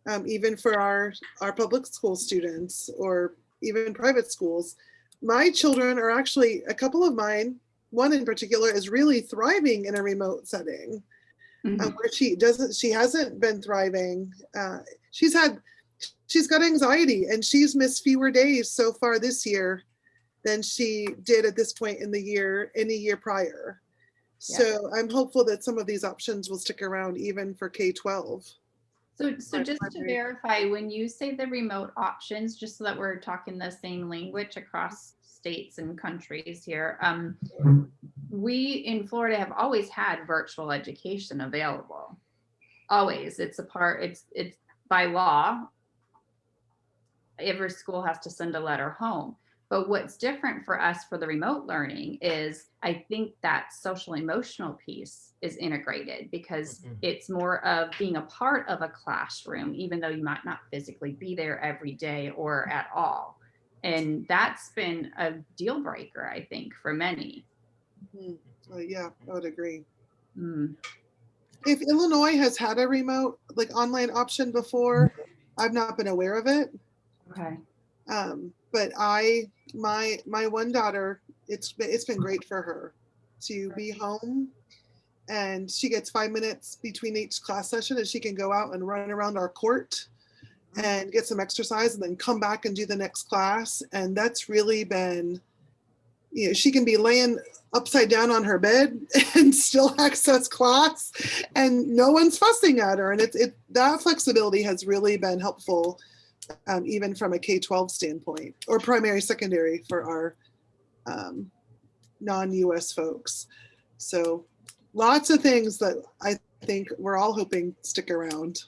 um, even for our, our public school students or even private schools. My children are actually, a couple of mine, one in particular is really thriving in a remote setting Mhm. uh, where she doesn't she hasn't been thriving uh, she's had she's got anxiety and she's missed fewer days so far this year than she did at this point in the year any year prior Yeah. So I'm hopeful that some of these options will stick around even for K-12. So, so just to verify, when you say the remote options, just so that we're talking the same language across states and countries here, um, we in Florida have always had virtual education available. Always, it's a part, it's, it's by law. Every school has to send a letter home. But what's different for us for the remote learning is I think that social emotional piece is integrated because Mhm. it's more of being a part of a classroom, even though you might not physically be there every day or at all. And that's been a deal breaker, I think, for many. Uh, Yeah, I would agree. Mm, If Illinois has had a remote, like online option before, I've not been aware of it. Okay. Um, but I, my, my one daughter, it's, been it's been great for her to be home. And she gets five minutes between each class session and she can go out and run around our court and get some exercise and then come back and do the next class. And that's really been, you know, she can be laying upside down on her bed and still access class and no one's fussing at her. And it's, it, that flexibility has really been helpful um, even from a K-12 standpoint or primary, secondary for our um, non-US folks. So lots of things that I think we're all hoping stick around.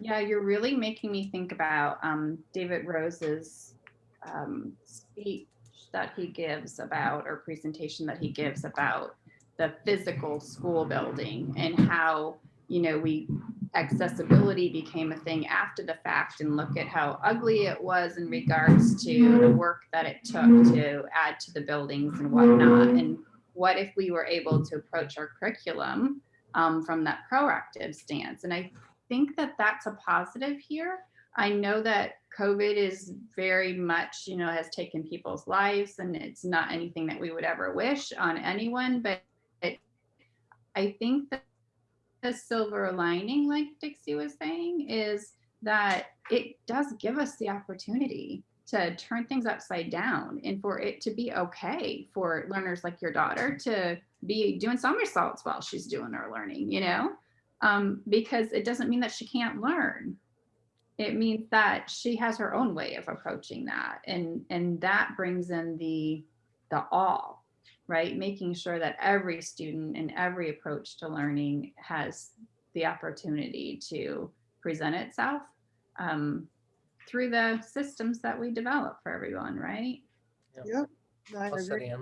Yeah, you're really making me think about um, David Rose's um, speech that he gives about, or presentation that he gives about the physical school building and how, you know, we accessibility became a thing after the fact and look at how ugly it was in regards to the work that it took to add to the buildings and whatnot. And what if we were able to approach our curriculum um, from that proactive stance? And I think that that's a positive here. I know that COVID is very much, you know, has taken people's lives and it's not anything that we would ever wish on anyone, but it, I think that the silver lining, like Dixie was saying, is that it does give us the opportunity to turn things upside down and for it to be okay for learners like your daughter to be doing somersaults while she's doing her learning, you know? um, because it doesn't mean that she can't learn. It means that she has her own way of approaching that, and and that brings in the the all, right? Making sure that every student and every approach to learning has the opportunity to present itself um, through the systems that we develop for everyone, right? Yep. I Well agree.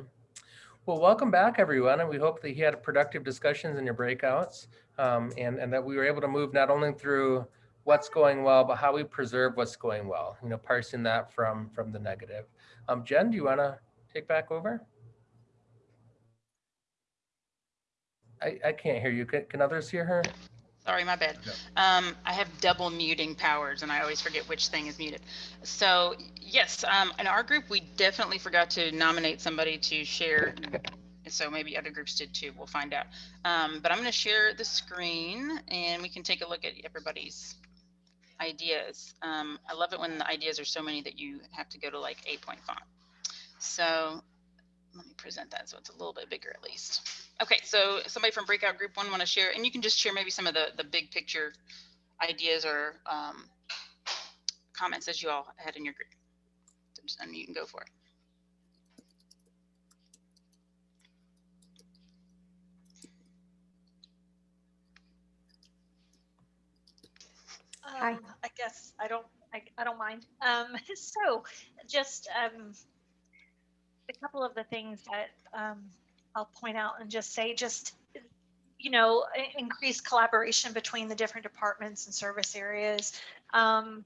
Well, welcome back, everyone, and we hope that you had productive discussions in your breakouts, um, and and that we were able to move not only through what's going well, but how we preserve what's going well. You know, parsing that from from the negative. Um, Jen, do you want to take back over? I I can't hear you. Can, can others hear her? Sorry, my bad. Um, I have double muting powers and I always forget which thing is muted. So yes, um, in our group, we definitely forgot to nominate somebody to share. So maybe other groups did too. We'll find out. Um, but I'm going to share the screen and we can take a look at everybody's ideas. Um, I love it when the ideas are so many that you have to go to like eight point font. So let me present that so it's a little bit bigger at least. Okay, so somebody from breakout group one want to share, and you can just share maybe some of the, the big picture ideas or um, comments that you all had in your group. So just unmute and go for it. Hi. Um, I guess I don't, I, I don't mind. Um, so just, um, a couple of the things that, um, I'll point out and just say, just, you know, i- increased collaboration between the different departments and service areas. Um,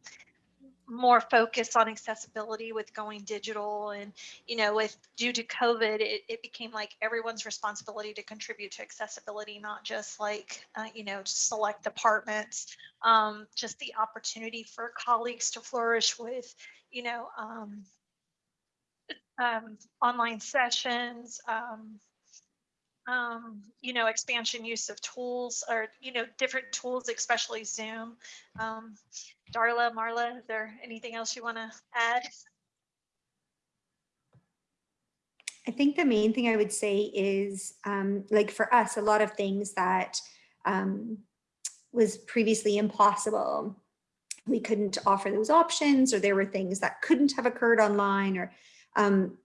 more focus on accessibility with going digital and, you know, with due to COVID, it, it became like everyone's responsibility to contribute to accessibility, not just like, uh, you know, select departments um, just the opportunity for colleagues to flourish with, you know, um, um, online sessions, um, you know, expansion use of tools or, you know, different tools, especially Zoom. Um, Darla, Marla, is there anything else you want to add? I think the main thing I would say is um, like for us, a lot of things that um, was previously impossible. We couldn't offer those options or there were things that couldn't have occurred online or um,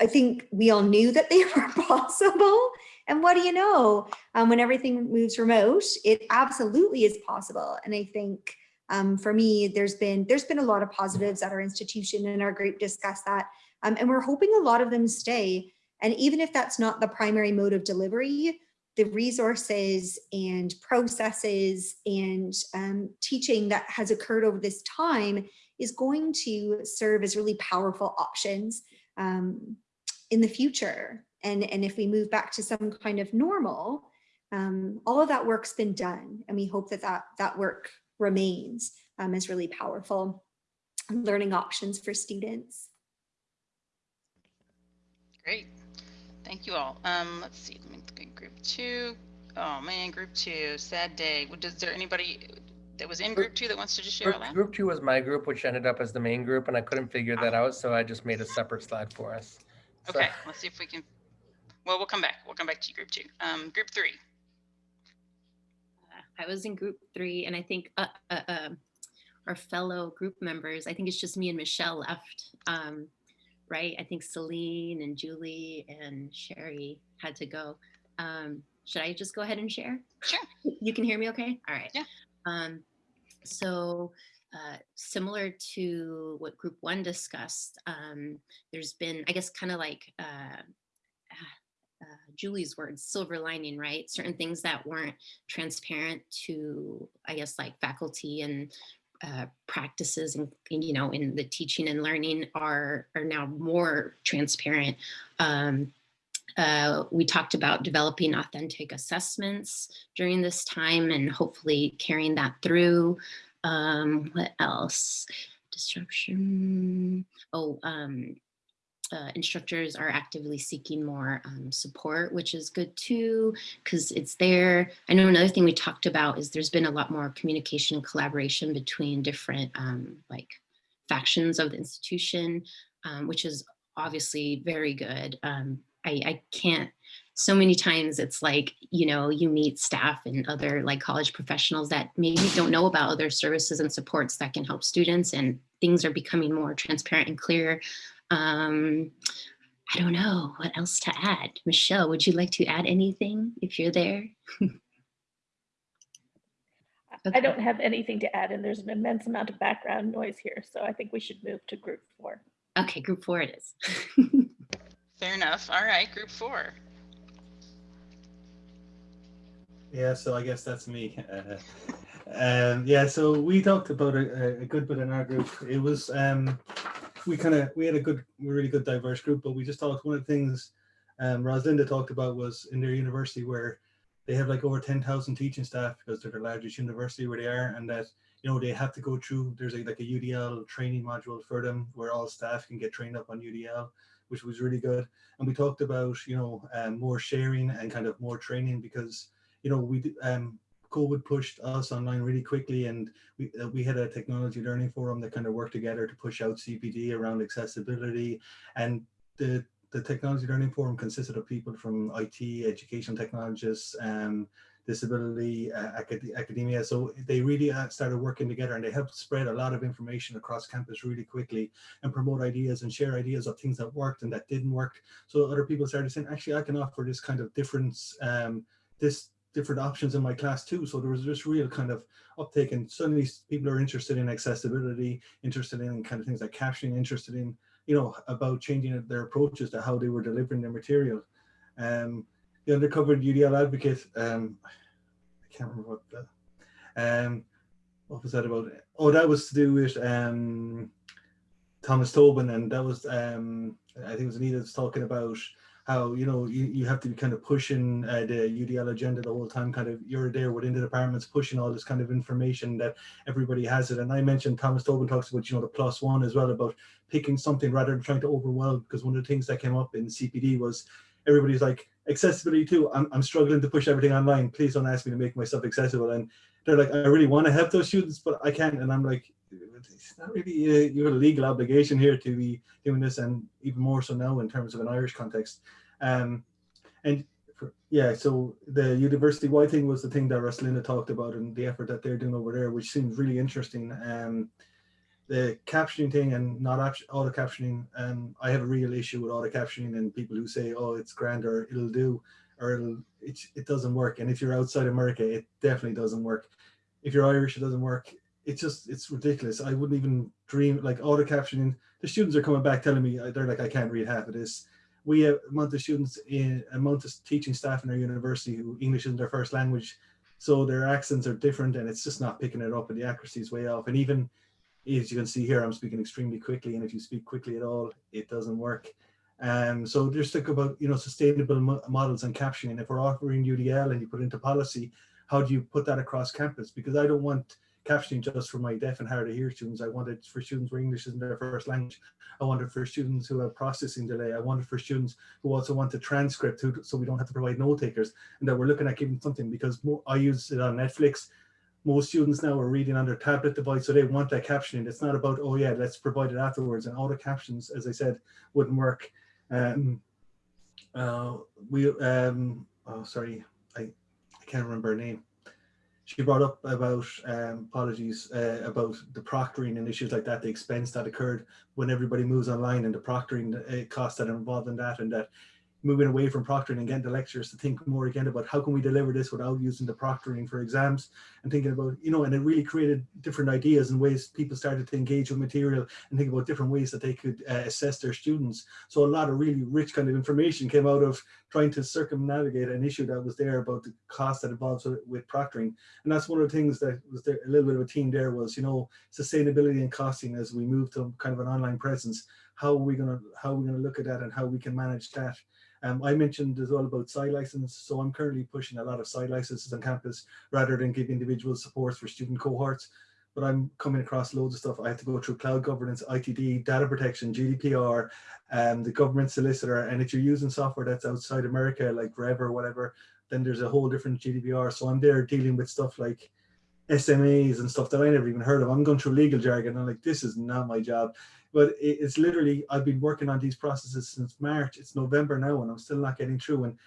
I think we all knew that they were possible. And what do you know? Um, when everything moves remote, it absolutely is possible. And I think um, for me, there's been there's been a lot of positives at our institution and our group discuss that. Um, and we're hoping a lot of them stay. And even if that's not the primary mode of delivery, the resources and processes and um, teaching that has occurred over this time is going to serve as really powerful options um, in the future. And, and if we move back to some kind of normal, um, all of that work's been done. And we hope that that, that work remains um, as really powerful learning options for students. Great. Thank you all. Um, let's see, let me look at group two. Oh man, group two, sad day. Would- Is there anybody that was in group two that wants to just share Group, out loud? group two was my group, which ended up as the main group, and I couldn't figure that out, so I just made a separate slide for us. So- Okay, let's see if we can, well, we'll come back. We'll come back to you, group two. Um, group three. Uh, I was in group three, and I think uh, uh, uh, our fellow group members, I think it's just me and Michelle left, um, right? I think Celine and Julie and Sherry had to go. Um, should I just go ahead and share? Sure. You can hear me okay? All right. Yeah. Um, so uh, similar to what group one discussed, um, there's been, I guess, kind of like uh, uh, Julie's words, silver lining, right? Certain things that weren't transparent to, I guess, like faculty and uh, practices and, and, you know, in the teaching and learning are, are now more transparent. Um, uh, we talked about developing authentic assessments during this time and hopefully carrying that through. Um, what else? Disruption. Oh, um, uh, instructors are actively seeking more um, support, which is good too, because it's there. I know another thing we talked about is there's been a lot more communication and collaboration between different um, like factions of the institution, um, which is obviously very good. Um, I, I can't, so many times it's like, you know, you meet staff and other like college professionals that maybe don't know about other services and supports that can help students and things are becoming more transparent and clear. Um, I don't know what else to add. Michelle, would you like to add anything if you're there? I don't have anything to add and there's an immense amount of background noise here. So I think we should move to group four. Okay, group four it is. Fair enough. All right, group four. Yeah, so I guess that's me. Uh, um, yeah, so we talked about a, a good bit in our group. It was um, we kind of we had a good, really good diverse group, but we just talked. one of the things um, Rosalinda talked about was in their university where they have like over ten thousand teaching staff because they're the largest university where they are, and that you know they have to go through. There's a, like a UDL training module for them where all staff can get trained up on UDL which was really good. And we talked about, you know, um, more sharing and kind of more training because, you know, we um, COVID pushed us online really quickly and we, uh, we had a technology learning forum that kind of worked together to push out CPD around accessibility and the the technology learning forum consisted of people from IT, education technologists, um, disability, uh, acad academia. So they really uh, started working together and they helped spread a lot of information across campus really quickly and promote ideas and share ideas of things that worked and that didn't work. So other people started saying, actually, I can offer this kind of difference, um, this different options in my class too. So there was this real kind of uptake and suddenly people are interested in accessibility, interested in kind of things like captioning, interested in, you know, about changing their approaches to how they were delivering their material. Um, the undercover UDL advocate. Um, I can't remember what the um, what was that about? Oh, that was to do with um, Thomas Tobin, and that was um, I think it was Anita was talking about how you know you, you have to be kind of pushing uh, the UDL agenda the whole time. Kind of you're there within the departments pushing all this kind of information that everybody has it. And I mentioned Thomas Tobin talks about you know the plus one as well about picking something rather than trying to overwhelm. Because one of the things that came up in CPD was everybody's like accessibility too. I'm, I'm struggling to push everything online. Please don't ask me to make myself accessible. And they're like, I really want to help those students, but I can't. And I'm like, it's not really uh, you have a legal obligation here to be doing this, and even more so now in terms of an Irish context. Um, and for, yeah, so the university wide thing was the thing that Rosalinda talked about and the effort that they're doing over there, which seems really interesting. Um, the captioning thing and not auto captioning, um, I have a real issue with auto captioning and people who say, oh, it's grand or it'll do, or it'll, it, it doesn't work. And if you're outside America, it definitely doesn't work. If you're Irish, it doesn't work. It's just, it's ridiculous. I wouldn't even dream, like auto captioning, the students are coming back telling me, they're like, I can't read half of this. We have a month of students in a month of teaching staff in our university who English isn't their first language. So their accents are different and it's just not picking it up and the accuracy is way off. And even as you can see here, I'm speaking extremely quickly, and if you speak quickly at all, it doesn't work. Um, so just think about, you know, sustainable mo models and captioning. If we're offering UDL and you put into policy, how do you put that across campus? Because I don't want captioning just for my deaf and hard to hear students. I wanted for students where English isn't their first language. I wanted for students who have processing delay. I wanted for students who also want the transcript who, so we don't have to provide note takers and that we're looking at giving something because more, I use it on Netflix most students now are reading on their tablet device, so they want that captioning. It's not about, oh yeah, let's provide it afterwards. And auto captions, as I said, wouldn't work. Um, uh, we, um, oh, sorry, I, I can't remember her name. She brought up about, um, apologies, uh, about the proctoring and issues like that, the expense that occurred when everybody moves online and the proctoring uh, costs that are involved in that and that moving away from proctoring and getting the lecturers to think more again about how can we deliver this without using the proctoring for exams and thinking about, you know, and it really created different ideas and ways people started to engage with material and think about different ways that they could uh, assess their students. So a lot of really rich kind of information came out of trying to circumnavigate an issue that was there about the cost that involves with, with proctoring. And that's one of the things that was there, a little bit of a theme there was, you know, sustainability and costing as we move to kind of an online presence. How are we going to how are we going to look at that and how we can manage that? Um, I mentioned as well about site license. So I'm currently pushing a lot of site licenses on campus rather than give individual supports for student cohorts. But I'm coming across loads of stuff. I have to go through cloud governance, ITD, data protection, GDPR, um, the government solicitor. And if you're using software that's outside America, like Rev or whatever, then there's a whole different GDPR. So I'm there dealing with stuff like SMAs and stuff that I never even heard of. I'm going through legal jargon. I'm like, this is not my job but it's literally I've been working on these processes since March. It's November now, and I'm still not getting through. And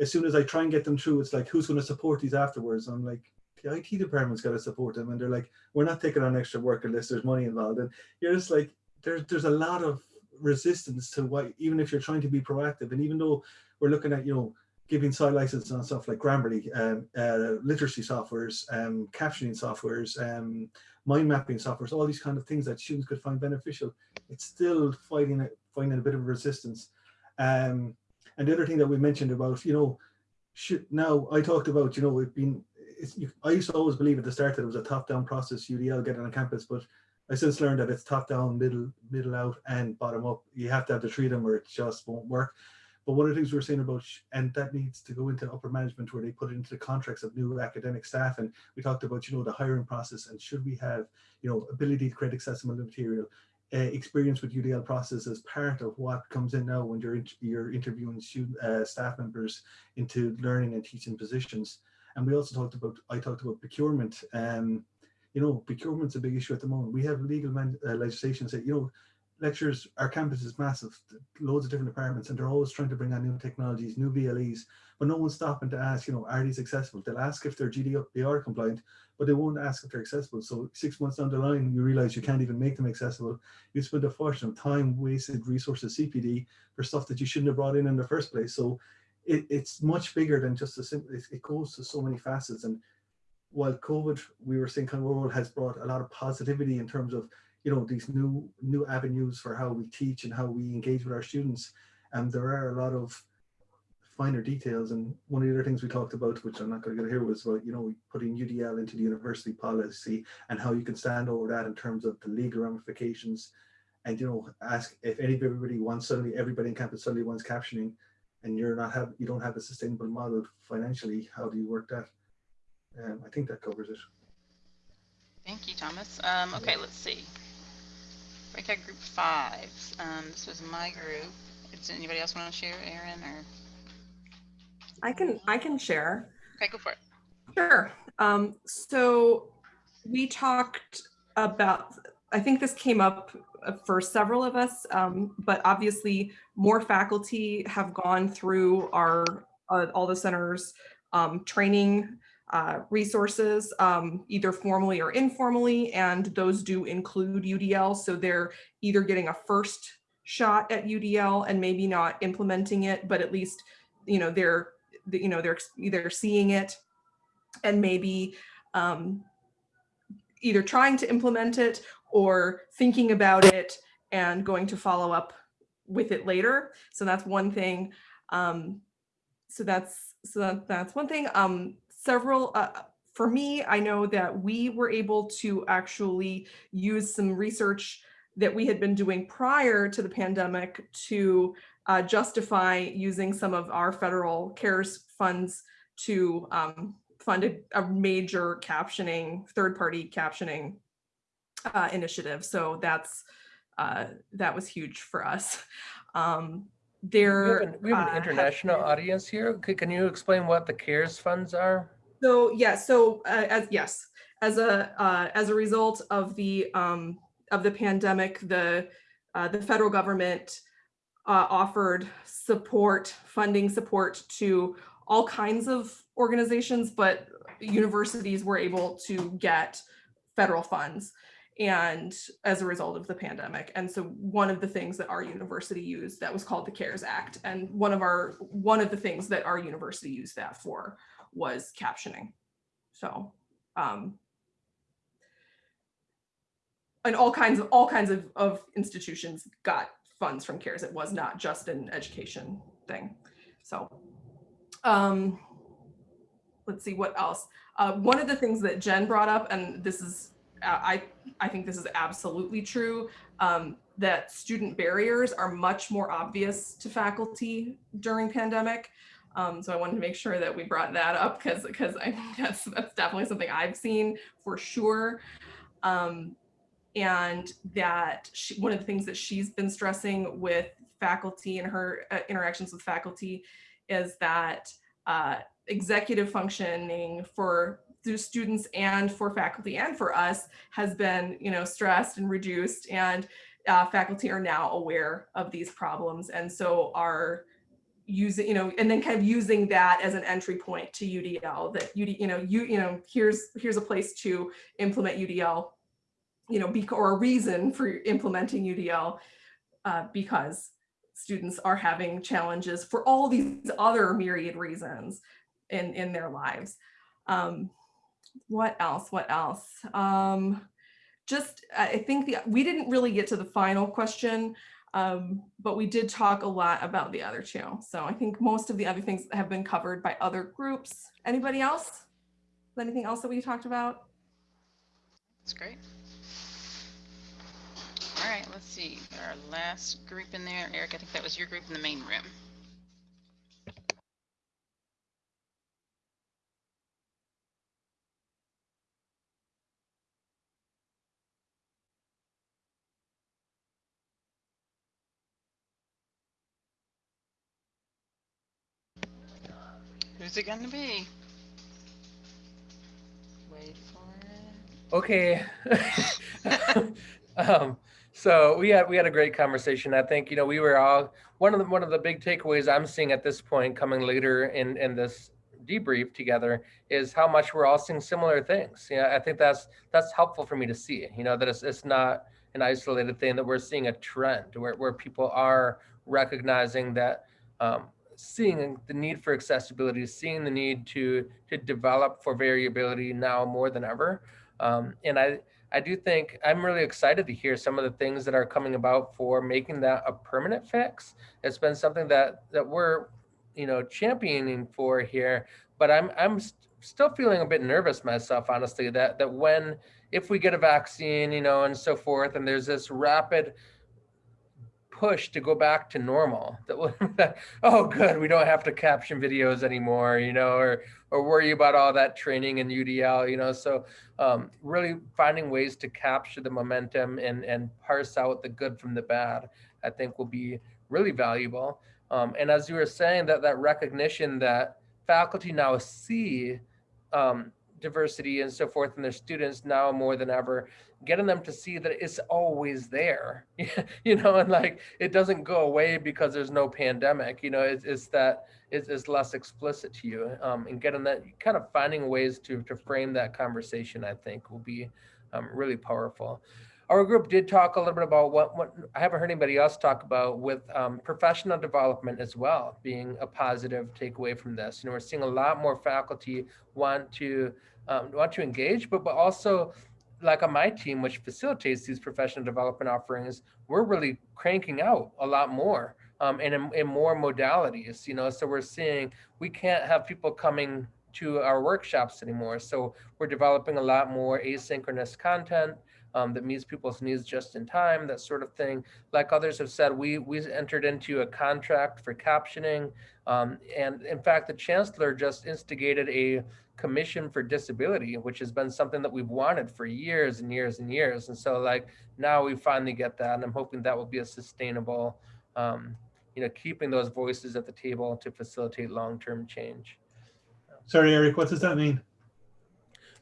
as soon as I try and get them through, it's like, who's going to support these afterwards? I'm like, the IT department's got to support them, and they're like, we're not taking on extra work unless there's money involved. And you're just like, there's there's a lot of resistance to what, even if you're trying to be proactive, and even though we're looking at you know giving site licenses on stuff like Grammarly, um, uh, literacy softwares, um, captioning softwares, um, mind mapping softwares, all these kind of things that students could find beneficial, it's still fighting it, finding a bit of resistance. Um, and the other thing that we mentioned about, you know, should, now I talked about, you know, it been, you, I used to always believe at the start that it was a top-down process, UDL getting on campus, but I since learned that it's top-down, middle, middle out, and bottom-up. You have to have the three them, or it just won't work. But one of the things we are saying about, and that needs to go into upper management where they put it into the contracts of new academic staff. And we talked about, you know, the hiring process and should we have, you know, ability to create accessible material, uh, experience with UDL process as part of what comes in now when you're, in, you're interviewing student, uh, staff members into learning and teaching positions. And we also talked about, I talked about procurement. Um, you know, procurement's a big issue at the moment. We have legal uh, legislation that, you know, lectures, our campus is massive, loads of different departments, and they're always trying to bring on new technologies, new VLEs, but no one's stopping to ask, you know, are these accessible? They'll ask if they're GDPR compliant, but they won't ask if they're accessible. So six months down the line, you realize you can't even make them accessible. You spend a fortune of time, wasted resources, CPD, for stuff that you shouldn't have brought in in the first place. So it, it's much bigger than just a simple, it, it goes to so many facets. And while COVID, we were saying kind of world has brought a lot of positivity in terms of you know, these new new avenues for how we teach and how we engage with our students. And there are a lot of finer details. And one of the other things we talked about, which I'm not going to get here, was about, you know, putting UDL into the university policy and how you can stand over that in terms of the legal ramifications. And, you know, ask if anybody wants suddenly everybody in campus suddenly wants captioning and you're not have you don't have a sustainable model financially, how do you work that? Um, I think that covers it. Thank you, Thomas. Um, okay, let's see. Breakout group five. Um, this was my group. Does anybody else want to share, Aaron or? I can I can share. Okay, go for it. Sure. Um, so we talked about, I think this came up for several of us, um, but obviously more faculty have gone through our, uh, all the centers um, training uh, resources, um, either formally or informally, and those do include UDL. So they're either getting a first shot at UDL and maybe not implementing it, but at least, you know, they're, you know, they're either seeing it and maybe um, either trying to implement it or thinking about it and going to follow up with it later. So that's one thing. Um, so that's so that, that's one thing. Um, several uh, for me, I know that we were able to actually use some research that we had been doing prior to the pandemic to uh, justify using some of our federal CARES funds to um, fund a, a, major captioning, third-party captioning uh, initiative. So that's uh, that was huge for us. Um, there, we have an, we have an international audience here. Can you explain what the CARES funds are? So yeah, so uh, as yes, as a uh, as a result of the um, of the pandemic, the uh, the federal government uh, offered support, funding support to all kinds of organizations, but universities were able to get federal funds and as a result of the pandemic. And so one of the things that our university used that was called the CARES Act. And one of our one of the things that our university used that for was captioning. So um, and all kinds of all kinds of, of institutions got funds from CARES. It was not just an education thing. So um, let's see what else. Uh, one of the things that Jen brought up, and this is, I, I think this is absolutely true, um, that student barriers are much more obvious to faculty during pandemic. Um, so I wanted to make sure that we brought that up because because I that's that's definitely something I've seen for sure. Um, and that she, one of the things that she's been stressing with faculty and her uh, interactions with faculty is that uh, executive functioning for students and for faculty and for us has been you know stressed and reduced and uh, faculty are now aware of these problems and so are using, you know, and then kind of using that as an entry point to UDL that UD, you know, you, you know, here's, here's a place to implement UDL, you know, be, or a reason for implementing UDL uh, because students are having challenges for all these other myriad reasons in, in their lives. Um, what else, what else? Um, just, I think the, we didn't really get to the final question, um, but we did talk a lot about the other two. So I think most of the other things have been covered by other groups. Anybody else? Anything else that we talked about? That's great. All right, let's see. Our last group in there, Eric, I think that was your group in the main room. Who's it gonna be? Wait for it. Okay. um, so we had we had a great conversation. I think you know we were all one of the one of the big takeaways I'm seeing at this point coming later in in this debrief together is how much we're all seeing similar things. Yeah, I think that's that's helpful for me to see. You know that it's it's not an isolated thing that we're seeing a trend where where people are recognizing that um, seeing the need for accessibility, seeing the need to to develop for variability now more than ever. Um, and I I do think I'm really excited to hear some of the things that are coming about for making that a permanent fix. It's been something that that we're you know championing for here, but I'm I'm st still feeling a bit nervous myself, honestly, that that when if we get a vaccine, you know, and so forth, and there's this rapid push to go back to normal. That oh good we don't have to caption videos anymore you know or or worry about all that training in udl you know? So um, really finding ways to capture the momentum and and parse out the good from the bad i think will be really valuable. Um, and as you were saying that that recognition that faculty now see um, diversity and so forth and their students now more than ever getting them to see that it's always there you know and like it doesn't go away because there's no pandemic you know it's, it's that it's, it's less explicit to you um, and getting that kind of finding ways to to frame that conversation i think will be um, really powerful our group did talk a little bit about what, what I haven't heard anybody else talk about with um, professional development as well being a positive takeaway from this. You know, we're seeing a lot more faculty want to um, want to engage, but but also like on my team, which facilitates these professional development offerings, we're really cranking out a lot more um, and in, in more modalities. You know, so we're seeing we can't have people coming to our workshops anymore. So we're developing a lot more asynchronous content um, that meets people's needs just in time, that sort of thing. Like others have said, we we entered into a contract for captioning. Um, and in fact, the chancellor just instigated a commission for disability, which has been something that we've wanted for years and years and years. And so like now we finally get that and I'm hoping that will be a sustainable, um, you know, keeping those voices at the table to facilitate long-term change. Sorry, Eric, what does that mean?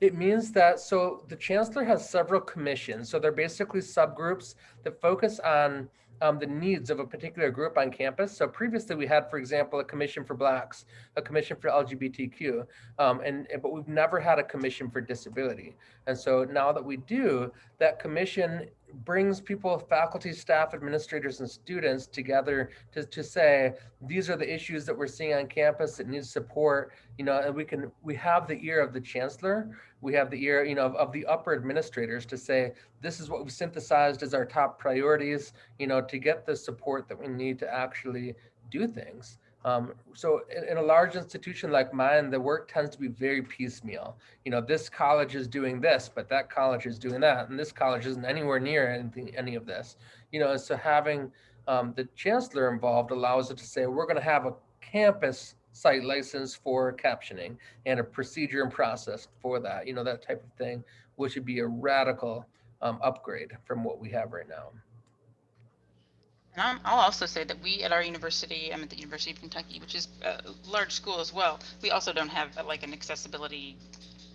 It means that, so the chancellor has several commissions. So they're basically subgroups that focus on um, the needs of a particular group on campus. So previously we had, for example, a commission for blacks, a commission for LGBTQ, um, and, but we've never had a commission for disability. And so now that we do, that commission brings people, faculty, staff, administrators, and students together to, to say, these are the issues that we're seeing on campus that need support, you know, and we can, we have the ear of the chancellor, we have the ear, you know, of, of the upper administrators to say, this is what we've synthesized as our top priorities, you know, to get the support that we need to actually do things. Um, so in, in, a large institution like mine, the work tends to be very piecemeal. You know, this college is doing this, but that college is doing that, and this college isn't anywhere near anything, any of this. You know, so having um, the chancellor involved allows it to say, we're going to have a campus site license for captioning and a procedure and process for that, you know, that type of thing, which would be a radical um, upgrade from what we have right now. And i will also say that we at our university, I'm at the University of Kentucky, which is a large school as well. We also don't have uh, like an accessibility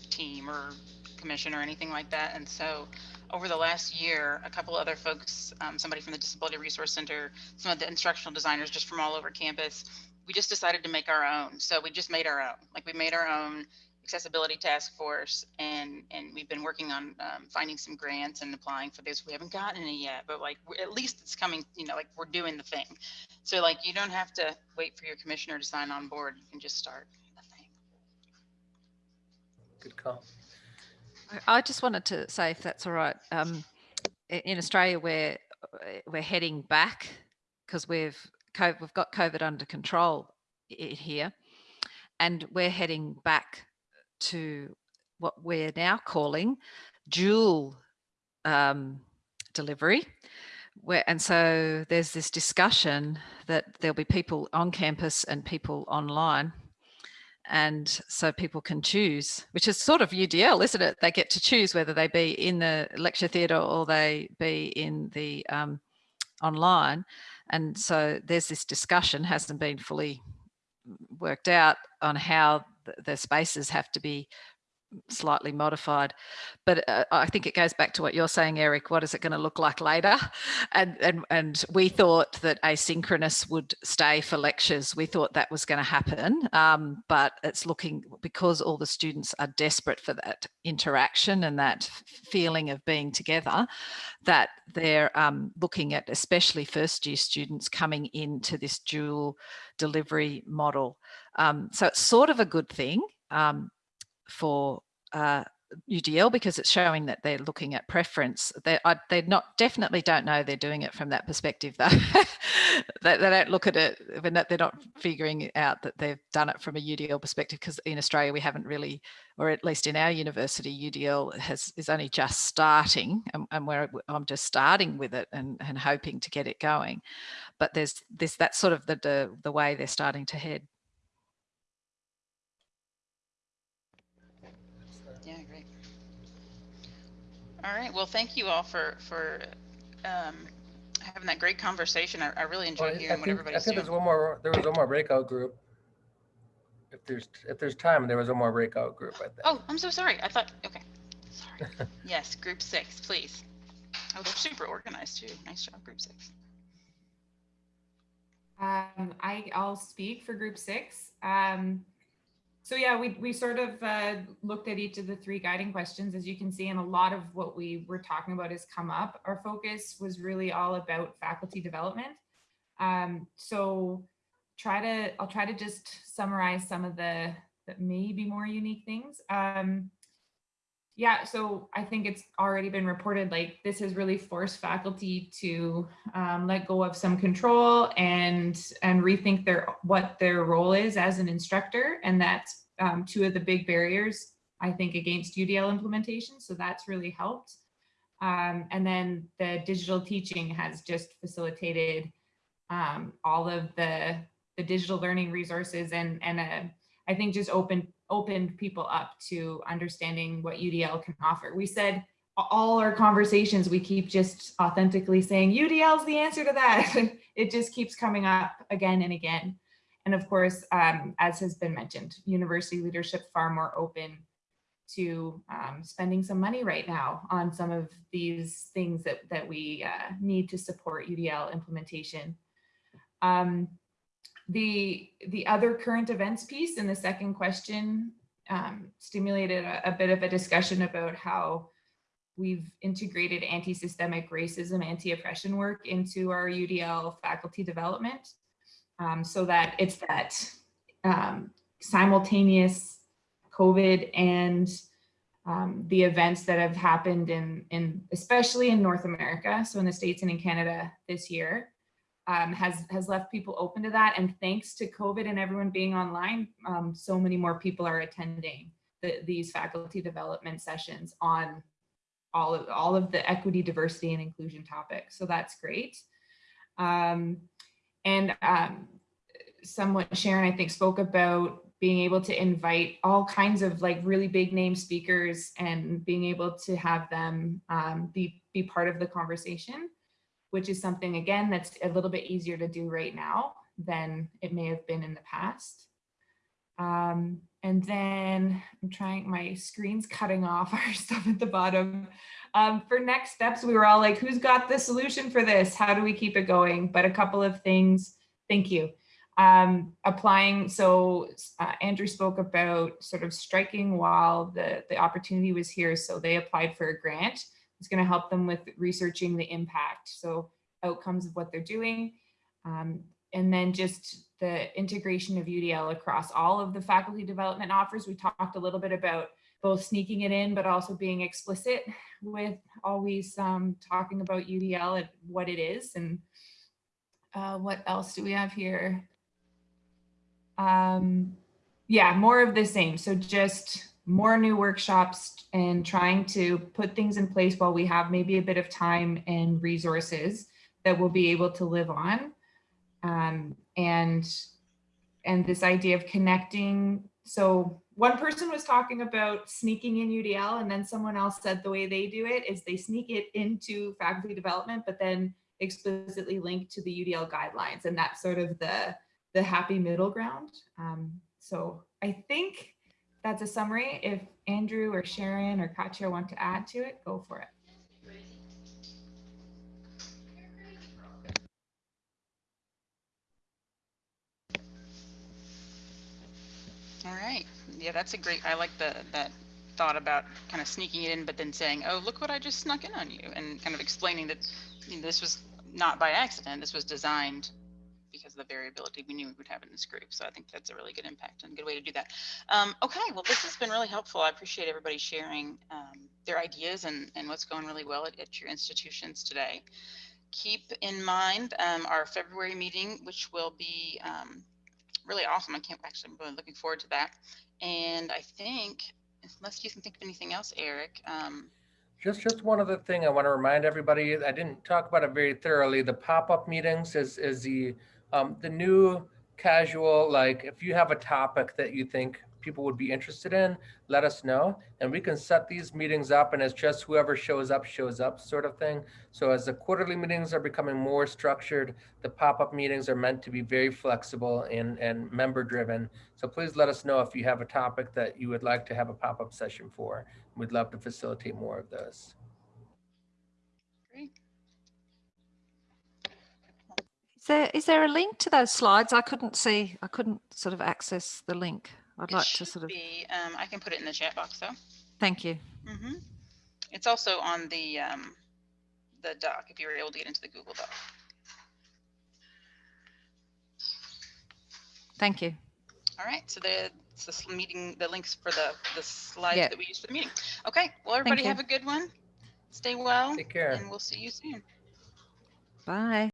team or commission or anything like that. And so over the last year, a couple other folks, um, somebody from the Disability Resource Center, some of the instructional designers just from all over campus, we just decided to make our own. So we just made our own. Like we made our own accessibility task force and and we've been working on um, finding some grants and applying for this we haven't gotten any yet but like at least it's coming you know like we're doing the thing. So like you don't have to wait for your commissioner to sign on board. You can just start the thing. Good call. I just wanted to say if that's all right um, in australia we're we're heading back because we've we've got covid under control here. And we're heading back to what we're now calling dual um, delivery. Where, and so there's this discussion that there'll be people on campus and people online. And so people can choose, which is sort of UDL, isn't it? They get to choose whether they be in the lecture theatre or they be in the um, online. And so there's this discussion, hasn't been fully worked out on how the, spaces have to be slightly modified. But uh, i think it goes back to what you're saying eric what is it going to look like later? And and and we thought that asynchronous would stay for lectures. We thought that was going to happen um, but it's looking because all the students are desperate for that interaction and that feeling of being together that they're um, looking at especially first year students coming into this dual delivery model um, so it's sort of a good thing um, for uh, UDL because it's showing that they're looking at preference. They they not definitely don't know they're doing it from that perspective though. they, they, don't look at it when they're not figuring out that they've done it from a UDL perspective because in Australia we haven't really, or at least in our university, UDL has is only just starting and, and where I'm just starting with it and, and hoping to get it going. But there's this that's sort of the, the the way they're starting to head. All right. Well, thank you all for for um, having that great conversation. I, I really enjoyed well, hearing I think, what everybody's I think doing. there's one more. There was one more breakout group. if there's, if there's time, there was a more breakout group, I think. Oh, I'm so sorry. I thought, okay. Sorry. Yes, group six, please. Oh, they're super organized too. Nice job, group six. Um, I, I'll speak for group six. Um, so yeah, we, we sort of uh, looked at each of the three guiding questions, as you can see, and a lot of what we were talking about has come up. Our focus was really all about faculty development. Um, so try to, I'll try to just summarize some of the, the maybe more unique things. Um, yeah, so I think it's already been reported like this has really forced faculty to um, let go of some control and and rethink their what their role is as an instructor, and that's um, two of the big barriers I think against UDL implementation. So that's really helped. Um, and then the digital teaching has just facilitated um, all of the the digital learning resources and and uh, I think just opened opened people up to understanding what UDL can offer. We said all our conversations, we keep just authentically saying UDL is the answer to that. it just keeps coming up again and again. And of course, um, as has been mentioned, university leadership far more open to um, spending some money right now on some of these things that, that we uh, need to support UDL implementation. Um, the, the other current events piece in the second question um, stimulated a, a bit of a discussion about how we've integrated anti-systemic racism, anti-oppression work into our UDL faculty development um, so that it's that um, simultaneous COVID and um, the events that have happened in, in, especially in North America, so in the States and in Canada this year, um, has has left people open to that. And thanks to COVID and everyone being online, um, so many more people are attending the, these faculty development sessions on all of all of the equity, diversity, and inclusion topics. So that's great. Um, and um, someone, Sharon, I think, spoke about being able to invite all kinds of like really big name speakers and being able to have them um, be, be part of the conversation which is something, again, that's a little bit easier to do right now than it may have been in the past. Um, and then I'm trying, my screen's cutting off our stuff at the bottom. Um, for next steps, we were all like, who's got the solution for this? How do we keep it going? But a couple of things, thank you. Um, applying, so uh, Andrew spoke about sort of striking while the, the opportunity was here. So they applied for a grant it's going to help them with researching the impact. So outcomes of what they're doing. Um, and then just the integration of UDL across all of the faculty development offers. We talked a little bit about both sneaking it in, but also being explicit with always um, talking about UDL and what it is. And uh, what else do we have here? Um, yeah, more of the same. So just more new workshops and trying to put things in place while we have maybe a bit of time and resources that we'll be able to live on. Um, and, and this idea of connecting. So one person was talking about sneaking in UDL and then someone else said the way they do it is they sneak it into faculty development, but then explicitly link to the UDL guidelines. And that's sort of the, the happy middle ground. Um, so I think that's a summary. If Andrew or Sharon or Katya want to add to it, go for it. All right. Yeah, that's a great, I like the, that thought about kind of sneaking it in, but then saying, oh, look what I just snuck in on you and kind of explaining that you know, this was not by accident. This was designed because of the variability we knew we would have in this group. So I think that's a really good impact and a good way to do that. Um, okay, well, this has been really helpful. I appreciate everybody sharing um, their ideas and, and what's going really well at, at your institutions today. Keep in mind um, our February meeting, which will be um, really awesome. I can't actually, I'm really looking forward to that. And I think, unless you can think of anything else, Eric, um, just, just one other thing I want to remind everybody, I didn't talk about it very thoroughly. The pop-up meetings is, is the um, the new casual, like if you have a topic that you think people would be interested in, let us know. And we can set these meetings up and it's just whoever shows up, shows up sort of thing. So as the quarterly meetings are becoming more structured, the pop-up meetings are meant to be very flexible and, and member driven. So please let us know if you have a topic that you would like to have a pop-up session for. We'd love to facilitate more of those. Great. Is there, is there a link to those slides? I couldn't see, I couldn't sort of access the link. I'd It like to sort of, be, um, I can put it in the chat box though. thank you. hmm It's also on the, um, the doc, if you were able to get into the Google Doc. Thank you. All right, so the, it's this meeting, the links for the, the slides Yeah. that we use for the meeting. Okay, well, everybody have a good one. Stay well. Take care. And we'll see you soon. Bye.